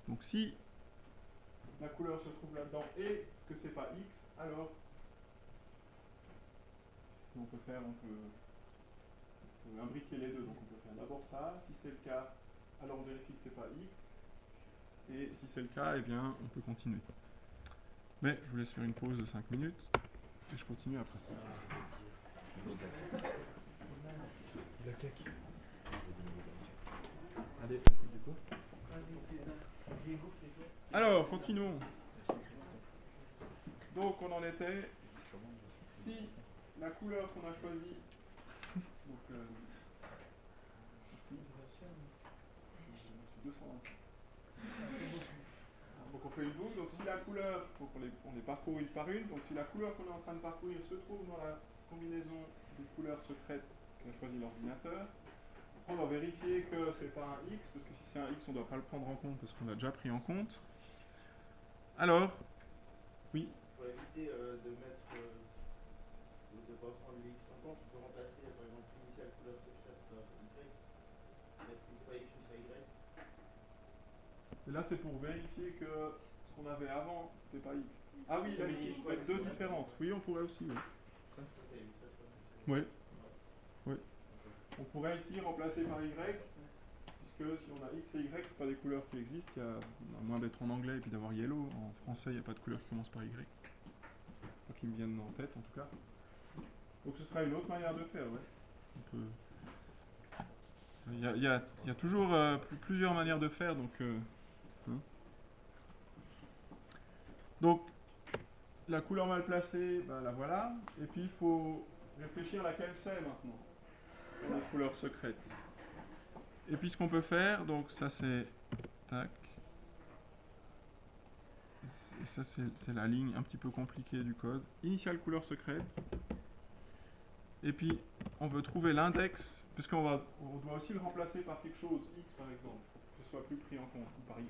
donc si la couleur se trouve là-dedans et que c'est pas x, alors on peut faire, on peut, on peut imbriquer les deux. Donc on peut faire d'abord ça. Si c'est le cas, alors on vérifie que c'est pas x. Et si c'est le cas, eh bien on peut continuer. Mais je vous laisse faire une pause de 5 minutes et je continue après. Alors, continuons. Donc, on en était. Si la couleur qu'on a choisie. Donc, euh, une boucle. Donc, si la couleur, les, on les parcourt une par une. Donc, si la couleur qu'on est en train de parcourir se trouve dans la combinaison des couleurs secrètes qu'a choisi l'ordinateur, on va vérifier que c'est pas un X, parce que si c'est un X, on ne doit pas le prendre en compte, parce qu'on l'a déjà pris en compte. Alors, oui, Pour éviter euh, de mettre. Euh, de ne pas prendre le X en compte, on peut remplacer par exemple l'initiale couleur secrète par Y. Mettre une fois X, une fois Y. et là c'est pour vérifier que ce qu'on avait avant, c'était pas X. Ah oui, Oui, ici, je je deux différentes. Oui, on pourrait aussi, oui. On pourrait ici remplacer par Y, puisque si on a X et Y, c'est pas des couleurs qui existent, il y a, à moins d'être en anglais et puis d'avoir yellow, en français il n'y a pas de couleur qui commence par Y. Pas qui me viennent en tête en tout cas. Donc ce sera une autre manière de faire, ouais. Il y a, toujours euh, pl- plusieurs manières de faire, donc... euh, hein. Donc, la couleur mal placée, ben, la voilà. Et puis il faut réfléchir laquelle c'est maintenant la couleur secrète. Et puis ce qu'on peut faire, donc ça c'est tac. Et ça c'est la ligne un petit peu compliquée du code. Initial couleur secrète. Et puis on veut trouver l'index, puisqu'on va, on doit aussi le remplacer par quelque chose, x par exemple, que ce soit plus pris en compte, ou par y.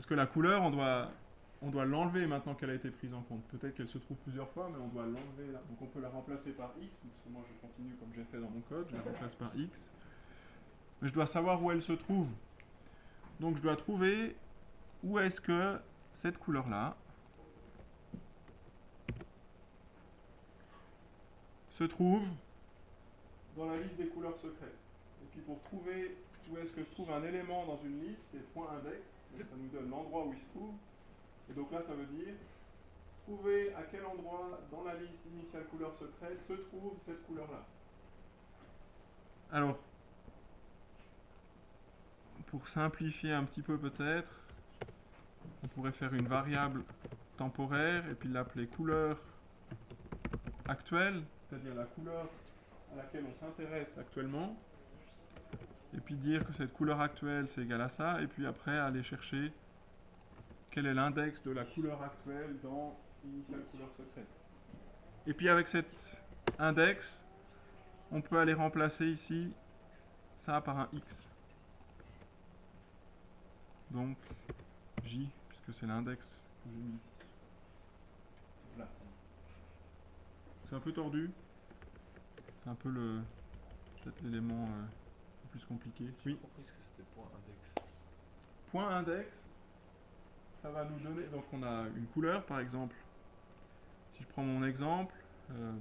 Parce que la couleur, on doit, l'enlever maintenant qu'elle a été prise en compte. Peut-être qu'elle se trouve plusieurs fois, mais on doit l'enlever là. Donc on peut la remplacer par x, parce que moi je continue comme j'ai fait dans mon code, je la remplace par x. Mais je dois savoir où elle se trouve. Donc je dois trouver où est-ce que cette couleur-là se trouve dans la liste des couleurs secrètes. Et puis pour trouver où est-ce que se trouve un élément dans une liste, c'est point index, ça nous donne l'endroit où il se trouve. Et donc là, ça veut dire trouver à quel endroit dans la liste initiale couleur secrète se trouve cette couleur-là. Alors, pour simplifier un petit peu peut-être, on pourrait faire une variable temporaire et puis l'appeler couleur actuelle, c'est-à-dire la couleur à laquelle on s'intéresse actuellement, et puis dire que cette couleur actuelle c'est égal à ça, et puis après aller chercher quel est l'index de la couleur actuelle dans initial. Et puis avec cet index, on peut aller remplacer ici ça par un x. Donc j, puisque c'est l'index que j'ai mis. Voilà. C'est un peu tordu. C'est un peu le peut-être l'élément euh, plus compliqué. J'ai Oui. compris ce que c'était point index. Point index, ça va nous donner. Donc on a une couleur par exemple. Si je prends mon exemple, euh,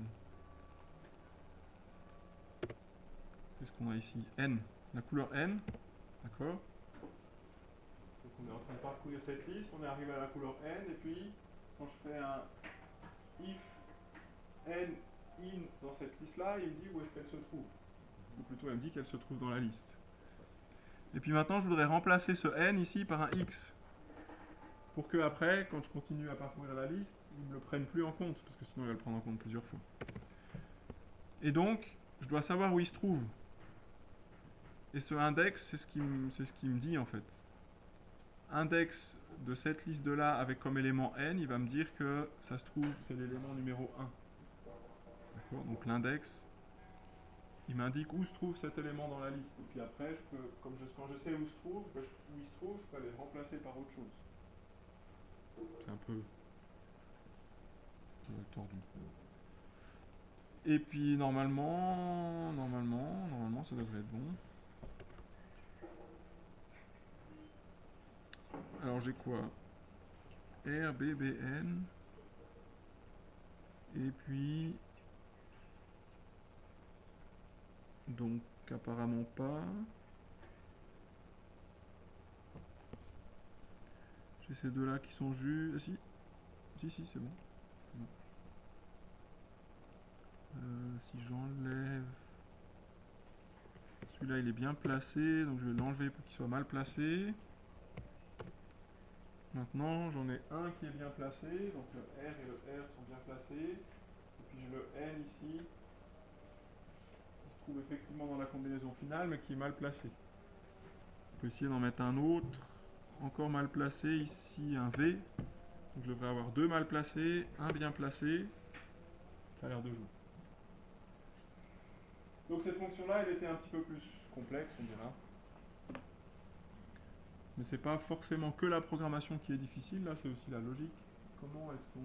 qu'est-ce qu'on a ici? N. La couleur N, d'accord? Donc on est en train de parcourir cette liste, on est arrivé à la couleur N, et puis quand je fais un if N in dans cette liste-là, il me dit où est-ce qu'elle se trouve. Ou plutôt, elle me dit qu'elle se trouve dans la liste. Et puis maintenant, je voudrais remplacer ce n ici par un x. Pour que après, quand je continue à parcourir la liste, il ne me le prenne plus en compte, parce que sinon il va le prendre en compte plusieurs fois. Et donc, je dois savoir où il se trouve. Et ce index, c'est ce qui me, ce me dit en fait. Index de cette liste de là avec comme élément n, il va me dire que ça se trouve, c'est l'élément numéro 1. D'accord? Donc l'index, il m'indique où se trouve cet élément dans la liste. Et puis après, je peux, comme je, quand je sais où se trouve, je- où il se trouve, je peux aller le remplacer par autre chose. C'est un peu tordu. Et puis normalement, normalement, normalement, ça devrait être bon. Alors j'ai quoi? R, B, B, N. Et puis donc apparemment pas. J'ai ces deux là qui sont jus. Ah, si. Si si c'est bon. C'est bon. Euh, si j'enlève. Celui-là il est bien placé, donc je vais l'enlever pour qu'il soit mal placé. Maintenant j'en ai un qui est bien placé, donc le R et le R sont bien placés. Et puis j'ai le N ici effectivement dans la combinaison finale mais qui est mal placé. On peut essayer d'en mettre un autre, encore mal placé, ici un V. Donc je devrais avoir deux mal placés, un bien placé. Ça a l'air de jouer. Donc cette fonction-là, elle était un petit peu plus complexe, on dira. Mais c'est pas forcément que la programmation qui est difficile, là c'est aussi la logique. Comment est-ce qu'on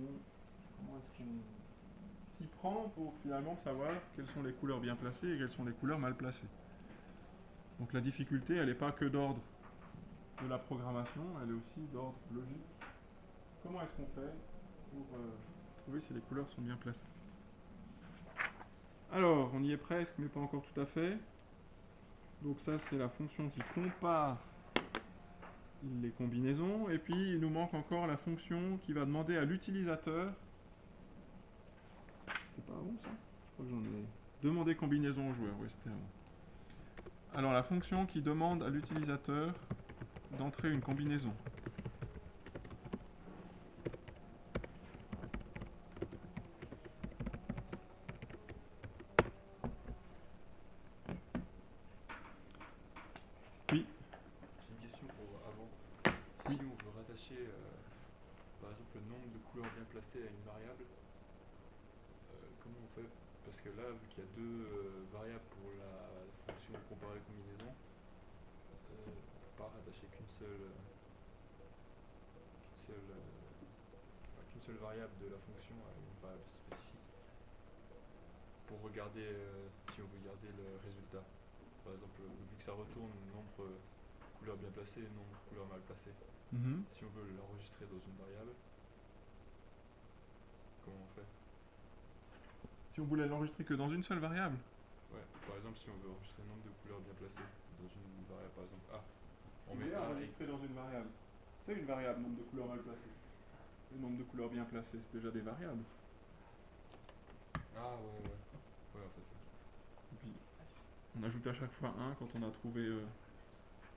s'y prend pour finalement savoir quelles sont les couleurs bien placées et quelles sont les couleurs mal placées. Donc la difficulté, elle n'est pas que d'ordre de la programmation, elle est aussi d'ordre logique. Comment est-ce qu'on fait pour euh, trouver si les couleurs sont bien placées? Alors, on y est presque, mais pas encore tout à fait. Donc ça, c'est la fonction qui compare les combinaisons. Et puis, il nous manque encore la fonction qui va demander à l'utilisateur Je crois que j'en ai. Demander combinaison au joueur, oui, c'était. Alors la fonction qui demande à l'utilisateur d'entrer une combinaison. J'ai une question pour avant. Oui. Si on veut rattacher, euh, par exemple, le nombre de couleurs bien placées à une variable, euh, comment on fait Parce que là, vu qu'il y a deux euh, variables pour la fonction comparer combinaison, euh, on peut pas rattacher qu'une seule, euh, qu'une seule, euh, enfin, qu'une seule variable spécifique pour regarder euh, si on veut garder le résultat. Par exemple, vu que ça retourne nombre couleurs bien placées et nombre couleurs mal placées. Mhm. Si on veut l'enregistrer dans une variable, comment on fait? Si on voulait l'enregistrer que dans une seule variable? Ouais, par exemple, si on veut enregistrer le nombre de couleurs bien placées dans une variable, par exemple A, on met A et enregistré dans une variable. C'est une variable, nombre de couleurs mal placées. Le nombre de couleurs bien placées, c'est déjà des variables. Ah ouais, ouais. Ouais, en fait. Et puis, on ajoute à chaque fois 1 quand on a trouvé euh,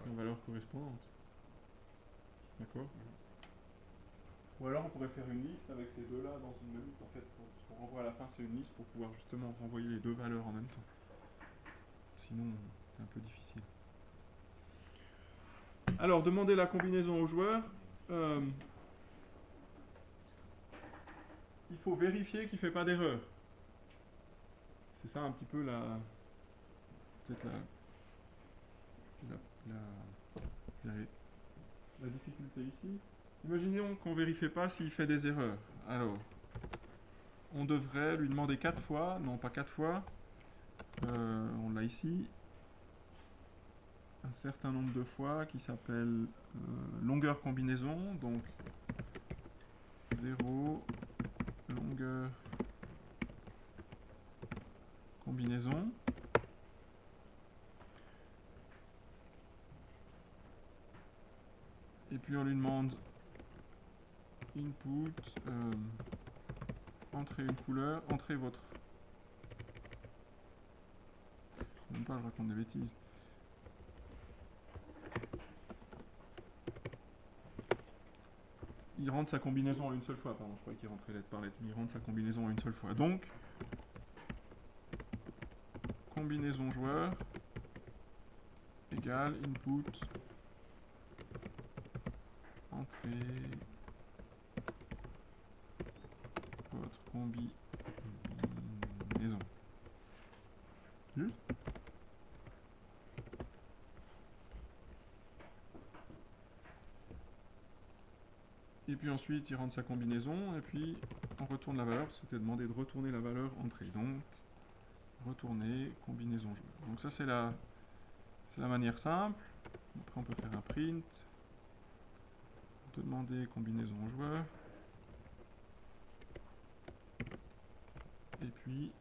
une valeur correspondante. D'accord? Ou alors on pourrait faire une liste avec ces deux-là dans une même liste. En fait, pour- ce qu'on renvoie à la fin, c'est une liste pour pouvoir justement renvoyer les deux valeurs en même temps. Sinon, c'est un peu difficile. Alors, demander la combinaison au joueur. euh, il faut vérifier qu'il ne fait pas d'erreur. C'est ça un petit peu la. Peut-être la. La, difficulté ici. Imaginons qu'on ne vérifie pas s'il fait des erreurs. Alors, on devrait lui demander quatre fois, non pas quatre fois, euh, on l'a ici, un certain nombre de fois qui s'appelle euh, longueur combinaison, donc 0, longueur combinaison. Et puis on lui demande input, euh, une couleur, entrez votre. Même pas, je raconte des bêtises. Il rentre sa combinaison en une seule fois, pardon, je croyais qu'il rentrait lettre par lettre, mais il rentre sa combinaison en une seule fois. Donc, combinaison joueur égale input entrée votre combinaison. Juste Et puis ensuite, il rentre sa combinaison, et puis on retourne la valeur. C'était demandé de retourner la valeur entrée. Donc, retourner combinaison joueur. Donc ça, c'est la, la manière simple. Après, on peut faire un print. Demander combinaison joueur. Et puis,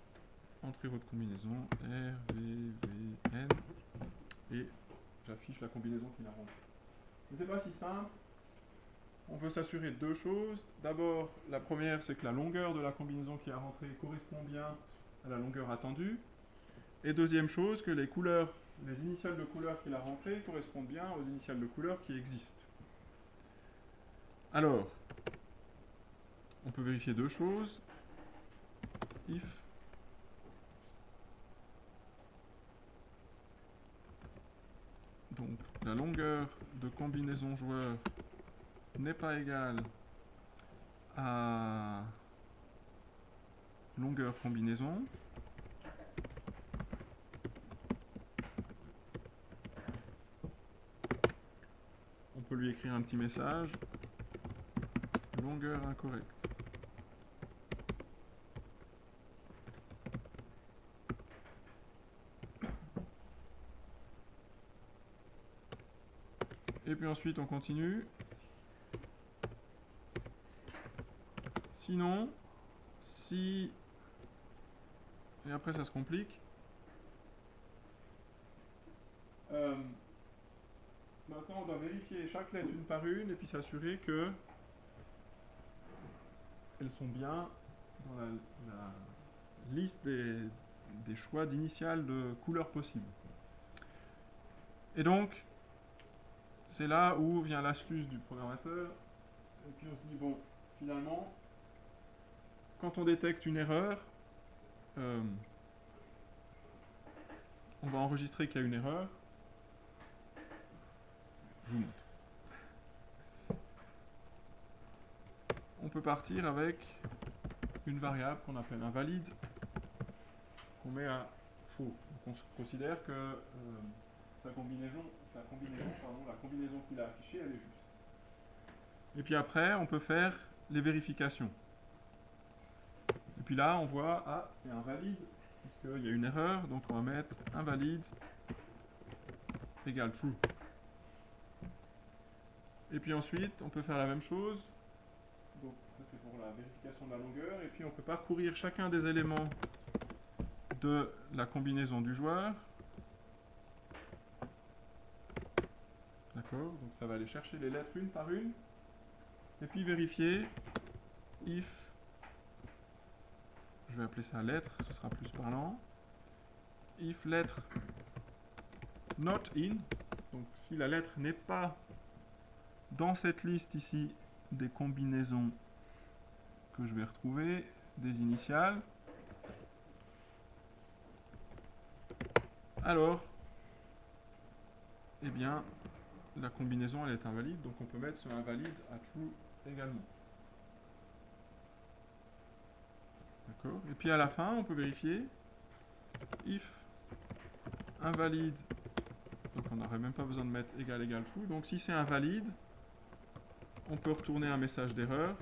entrez votre combinaison R, V, V, N. Et j'affiche la combinaison qui la rentre. Mais c'est pas si simple. On veut s'assurer de deux choses. D'abord, la première, c'est que la longueur de la combinaison qui a rentré correspond bien à la longueur attendue. Et deuxième chose, que les couleurs, les initiales de couleurs qu'il a rentrées correspondent bien aux initiales de couleurs qui existent. Alors, on peut vérifier deux choses. If donc la longueur de combinaison joueur n'est pas égale à longueur combinaison. On peut lui écrire un petit message. Longueur incorrecte. Et puis ensuite on continue. Sinon, si... Et après ça se complique. Euh, maintenant on doit vérifier chaque lettre une par une et puis s'assurer que elles sont bien dans la, liste des, des choix d'initiales de couleurs possibles. Et donc, c'est là où vient l'astuce du programmateur. Et puis on se dit, bon, finalement, quand on détecte une erreur, euh, on va enregistrer qu'il y a une erreur. Je vous montre. On peut partir avec une variable qu'on appelle un valide, qu'on met à faux. On considère que euh, sa combinaison, la combinaison qu'il a affichée, elle est juste. Et puis après, on peut faire les vérifications. Puis là, on voit, ah, c'est invalide, puisqu'il y a une erreur, donc on va mettre invalide égale true. Et puis ensuite, on peut faire la même chose. Donc ça c'est pour la vérification de la longueur. Et puis on peut parcourir chacun des éléments de la combinaison du joueur. D'accord Donc ça va aller chercher les lettres une par une. Et puis vérifier if, je vais appeler ça lettre, ce sera plus parlant. If lettre not in, donc si la lettre n'est pas dans cette liste ici des combinaisons que je vais retrouver, des initiales. Alors, eh bien, la combinaison elle est invalide, donc on peut mettre ce invalide à true également. Et puis à la fin, on peut vérifier if invalide, donc on n'aurait même pas besoin de mettre égal égal true, donc si c'est invalide, on peut retourner un message d'erreur,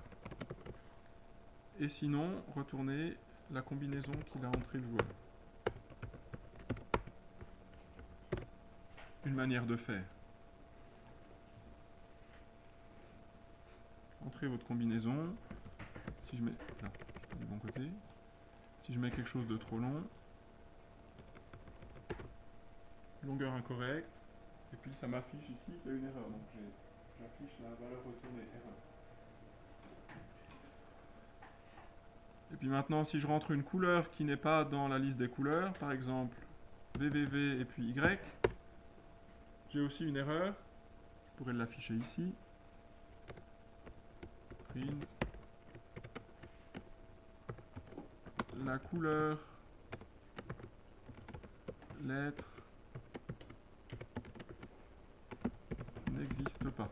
et sinon retourner la combinaison qu'il a entrée le joueur. Une manière de faire. Entrez votre combinaison. Si je mets. Suis du bon côté. Si je mets quelque chose de trop long. Longueur incorrecte. Et puis ça m'affiche ici qu'il y a une erreur. Donc j'affiche la valeur retournée erreur. Et puis maintenant, si je rentre une couleur qui n'est pas dans la liste des couleurs, par exemple VVV et puis Y, j'ai aussi une erreur. Je pourrais l'afficher ici. Print. La couleur lettre n'existe pas.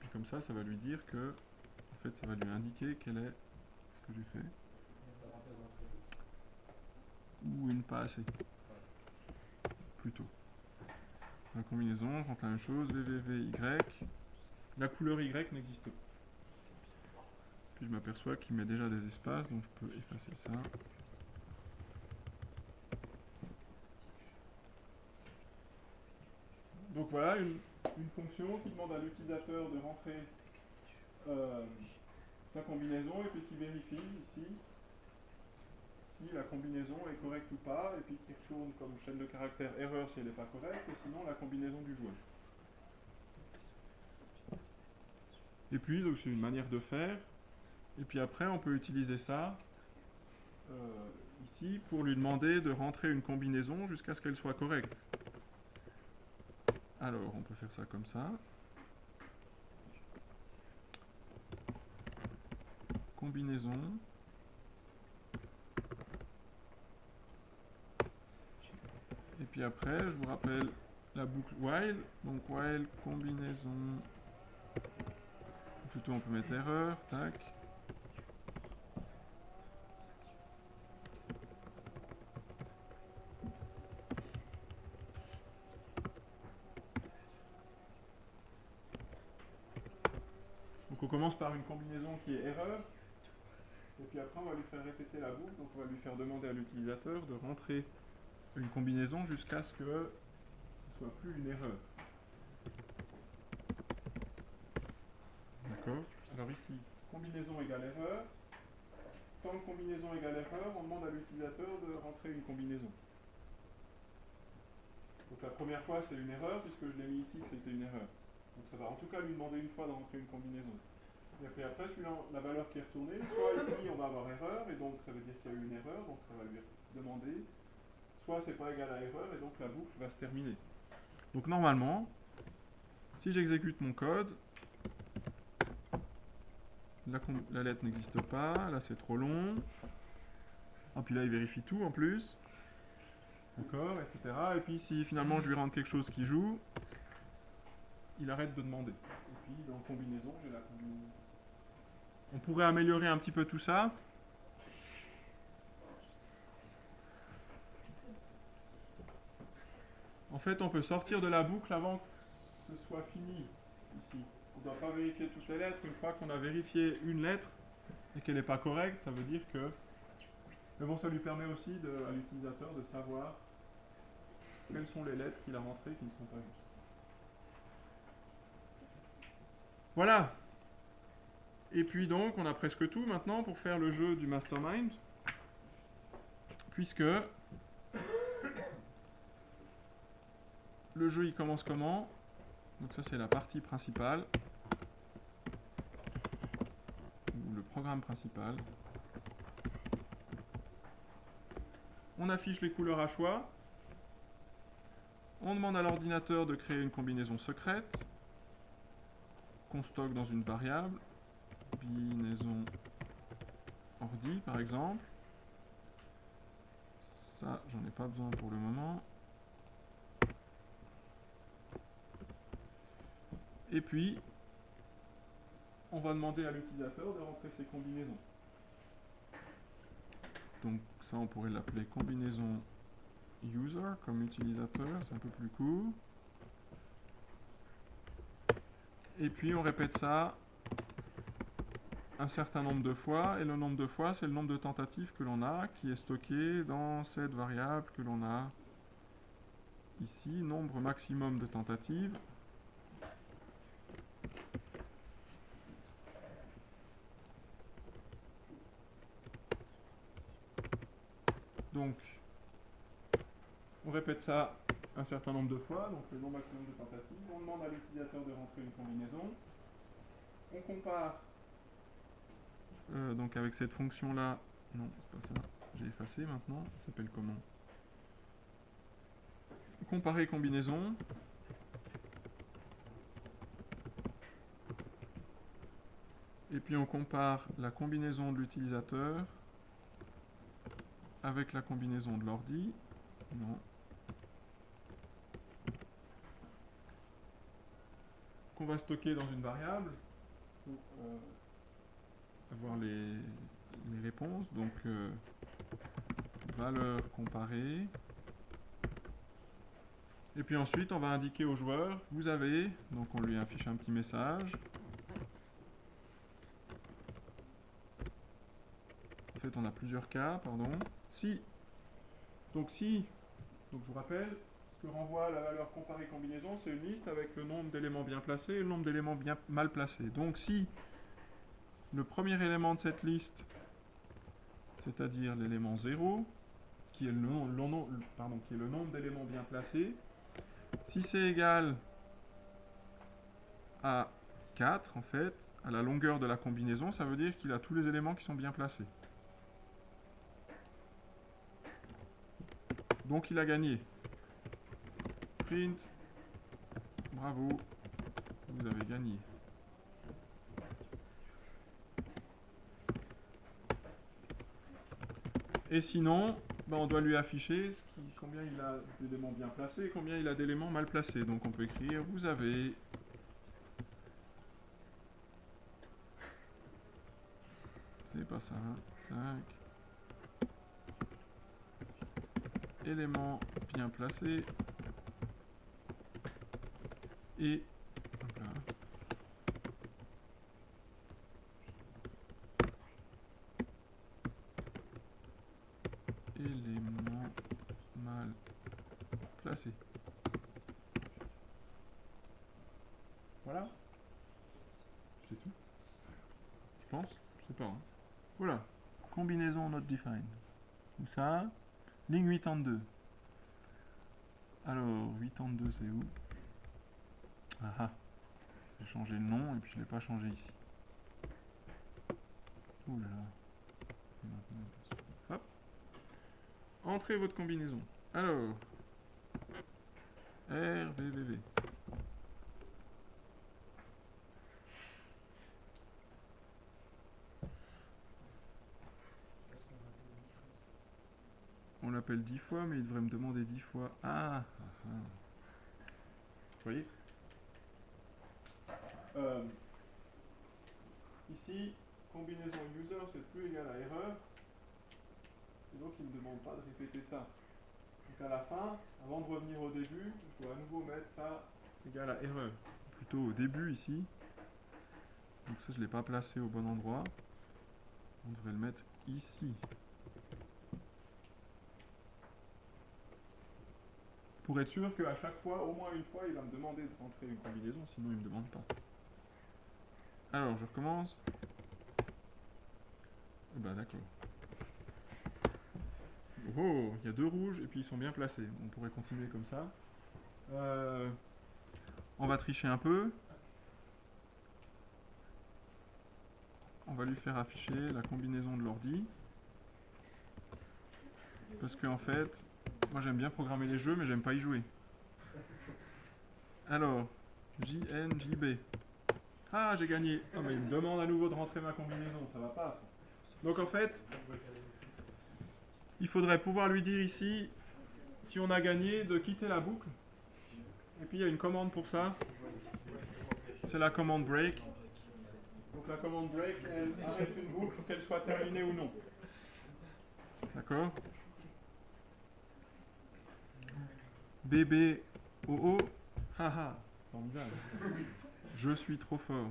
Puis comme ça, ça va lui dire que, en fait, ça va lui indiquer quel est ce que j'ai fait. Ou une pas assez. Plutôt. La combinaison, on rentre la même chose, VVVY. La couleur Y n'existe pas. Je m'aperçois qu'il met déjà des espaces, donc je peux effacer ça. Donc voilà une, une fonction qui demande à l'utilisateur de rentrer euh, sa combinaison et puis qui vérifie ici si la combinaison est correcte ou pas, et puis qui retourne comme chaîne de caractère erreur si elle n'est pas correcte, et sinon la combinaison du joueur. Et puis, donc c'est une manière de faire. Et puis après, on peut utiliser ça euh, ici pour lui demander de rentrer une combinaison jusqu'à ce qu'elle soit correcte. Alors, on peut faire ça comme ça. Combinaison. Et puis après, je vous rappelle la boucle while. Donc while combinaison. Plutôt on peut mettre erreur, tac. Donc on par une combinaison qui est erreur. Et puis après on va lui faire répéter la boucle. Donc on va lui faire demander à l'utilisateur de rentrer une combinaison jusqu'à ce que ce soit plus une erreur. D'accord Alors ici, combinaison égale erreur. Tant que combinaison égale erreur, on demande à l'utilisateur de rentrer une combinaison. Donc la première fois c'est une erreur puisque je l'ai mis ici c'était une erreur. Donc ça va en tout cas lui demander une fois de rentrer une combinaison. Et après, la valeur qui est retournée, soit (laughs) ici on va avoir erreur, et donc ça veut dire qu'il y a eu une erreur, donc ça va lui demander soit c'est pas égal à erreur et donc la boucle va se terminer. Donc normalement, si j'exécute mon code, la, la lettre n'existe pas, là c'est trop long, et puis là il vérifie tout en plus, d'accord, etc. Et puis si finalement je lui rends quelque chose qui joue, il arrête de demander. Et puis dans combinaison, j'ai la combinaison. On pourrait améliorer un petit peu tout ça. En fait, on peut sortir de la boucle avant que ce soit fini ici. On ne doit pas vérifier toutes les lettres. Une fois qu'on a vérifié une lettre et qu'elle n'est pas correcte, ça veut dire que... Mais bon, ça lui permet aussi à l'utilisateur de savoir quelles sont les lettres qu'il a rentrées qui ne sont pas justes. Voilà. Et puis donc, on a presque tout maintenant pour faire le jeu du mastermind. Puisque le jeu il commence comment? Donc ça c'est la partie principale. Ou le programme principal. On affiche les couleurs à choix. On demande à l'ordinateur de créer une combinaison secrète. qu'on stocke dans une variable, combinaison ordi par exemple. Ça, j'en ai pas besoin pour le moment. Et puis, on va demander à l'utilisateur de rentrer ses combinaisons. Donc ça, on pourrait l'appeler combinaison user comme utilisateur, c'est un peu plus court. Et puis on répète ça un certain nombre de fois, et le nombre de fois, c'est le nombre de tentatives que l'on a, qui est stocké dans cette variable que l'on a ici, nombre maximum de tentatives. Donc, on répète ça un certain nombre de fois, donc le nombre maximum de tentatives. On demande à l'utilisateur de rentrer une combinaison. On compare euh, donc avec cette fonction là. Non, c'est pas ça. J'ai effacé maintenant. Ça s'appelle comment? Comparer combinaison. Et puis on compare la combinaison de l'utilisateur avec la combinaison de l'ordi. Non. Qu'on va stocker dans une variable euh, avoir les, réponses. Donc, euh, valeur comparée. Et puis ensuite, on va indiquer au joueur, vous avez, donc on lui affiche un petit message. En fait, on a plusieurs cas, pardon. Si, donc si, donc je vous rappelle, ce que renvoie la valeur comparée combinaison, c'est une liste avec le nombre d'éléments bien placés et le nombre d'éléments bien mal placés. Donc si le premier élément de cette liste, c'est-à-dire l'élément 0, qui est le, nombre d'éléments bien placés, si c'est égal à 4, en fait, à la longueur de la combinaison, ça veut dire qu'il a tous les éléments qui sont bien placés. Donc il a gagné. Print. Bravo. Vous avez gagné. Et sinon, ben, on doit lui afficher combien il a d'éléments bien placés et combien il a d'éléments mal placés. Donc on peut écrire, vous avez C'est pas ça. Tac. éléments bien placés et éléments mal placés. Voilà. C'est tout. Je pense. Je sais pas. Hein. Voilà. Combinaison not defined. Où ça Ligne 82. Alors, 82 c'est où? Ah ah. J'ai changé le nom et puis je ne l'ai pas changé ici. Hop. Entrez votre combinaison. Alors. RVVV. On l'appelle 10 fois, mais il devrait me demander 10 fois. Ah, ah, ah. Vous voyez? Euh, Ici, combinaison user, c'est plus égal à erreur. Et donc, il ne demande pas de répéter ça. Donc, à la fin, avant de revenir au début, je dois à nouveau mettre ça égal à erreur. Plutôt au début ici. Donc ça, je ne l'ai pas placé au bon endroit. On devrait le mettre ici. Pour être sûr qu'à chaque fois, au moins une fois, il va me demander de rentrer une combinaison, sinon il ne me demande pas. Alors, je recommence. Bah d'accord. Oh, il y a deux rouges et puis ils sont bien placés. On pourrait continuer comme ça. Euh, on va tricher un peu. On va lui faire afficher la combinaison de l'ordi. Parce qu'en fait, moi j'aime bien programmer les jeux, mais j'aime pas y jouer. Alors, JNJB. Ah, j'ai gagné. Ah, mais il me demande à nouveau de rentrer ma combinaison, ça va pas. ça. Donc en fait, il faudrait pouvoir lui dire ici, si on a gagné, de quitter la boucle. Et puis il y a une commande pour ça. C'est la commande break. Donc la commande break, elle arrête une boucle, qu'elle soit terminée ou non. D'accord? Bébé, oh oh, haha. Je suis trop fort.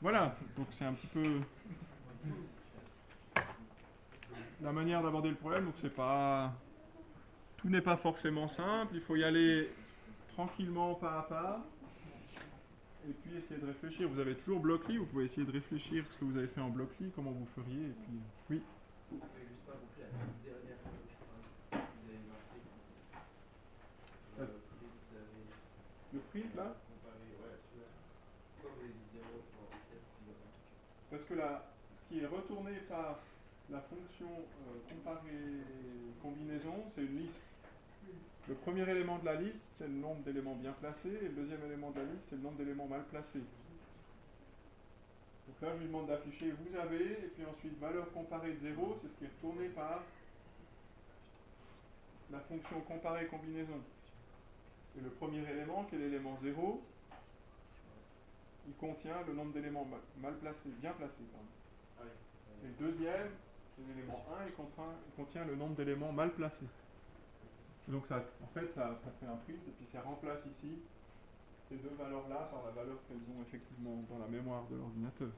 Voilà, donc c'est un petit peu la manière d'aborder le problème. Donc c'est pas, tout n'est pas forcément simple. Il faut y aller tranquillement, pas à pas, et puis essayer de réfléchir. Vous avez toujours Blockly, vous pouvez essayer de réfléchir ce que vous avez fait en Blockly, comment vous feriez, et puis oui. Vous n'avez juste pas compris la toute dernière phrase que vous avez marqué. Euh. Le prix, vous avez Le print là, comparé, ouais, celui-là. Pourquoi vous avez dit 0 pour peut-être parce que là, ce qui est retourné par la fonction euh, comparer combinaison, c'est une liste. Le premier élément de la liste, c'est le nombre d'éléments bien placés, et le deuxième élément de la liste, c'est le nombre d'éléments mal placés. Donc là, je lui demande d'afficher vous avez, et puis ensuite valeur comparée de 0, c'est ce qui est retourné par la fonction comparer combinaison. Et le premier élément, qui est l'élément 0, il contient le nombre d'éléments ma- mal placés, bien placés. pardon. Et le deuxième, l'élément 1, il contient, il contient le nombre d'éléments mal placés. Donc ça, en fait, ça, ça fait un print, et puis ça remplace ici ces deux valeurs-là par la valeur qu'elles ont effectivement dans la mémoire de l'ordinateur.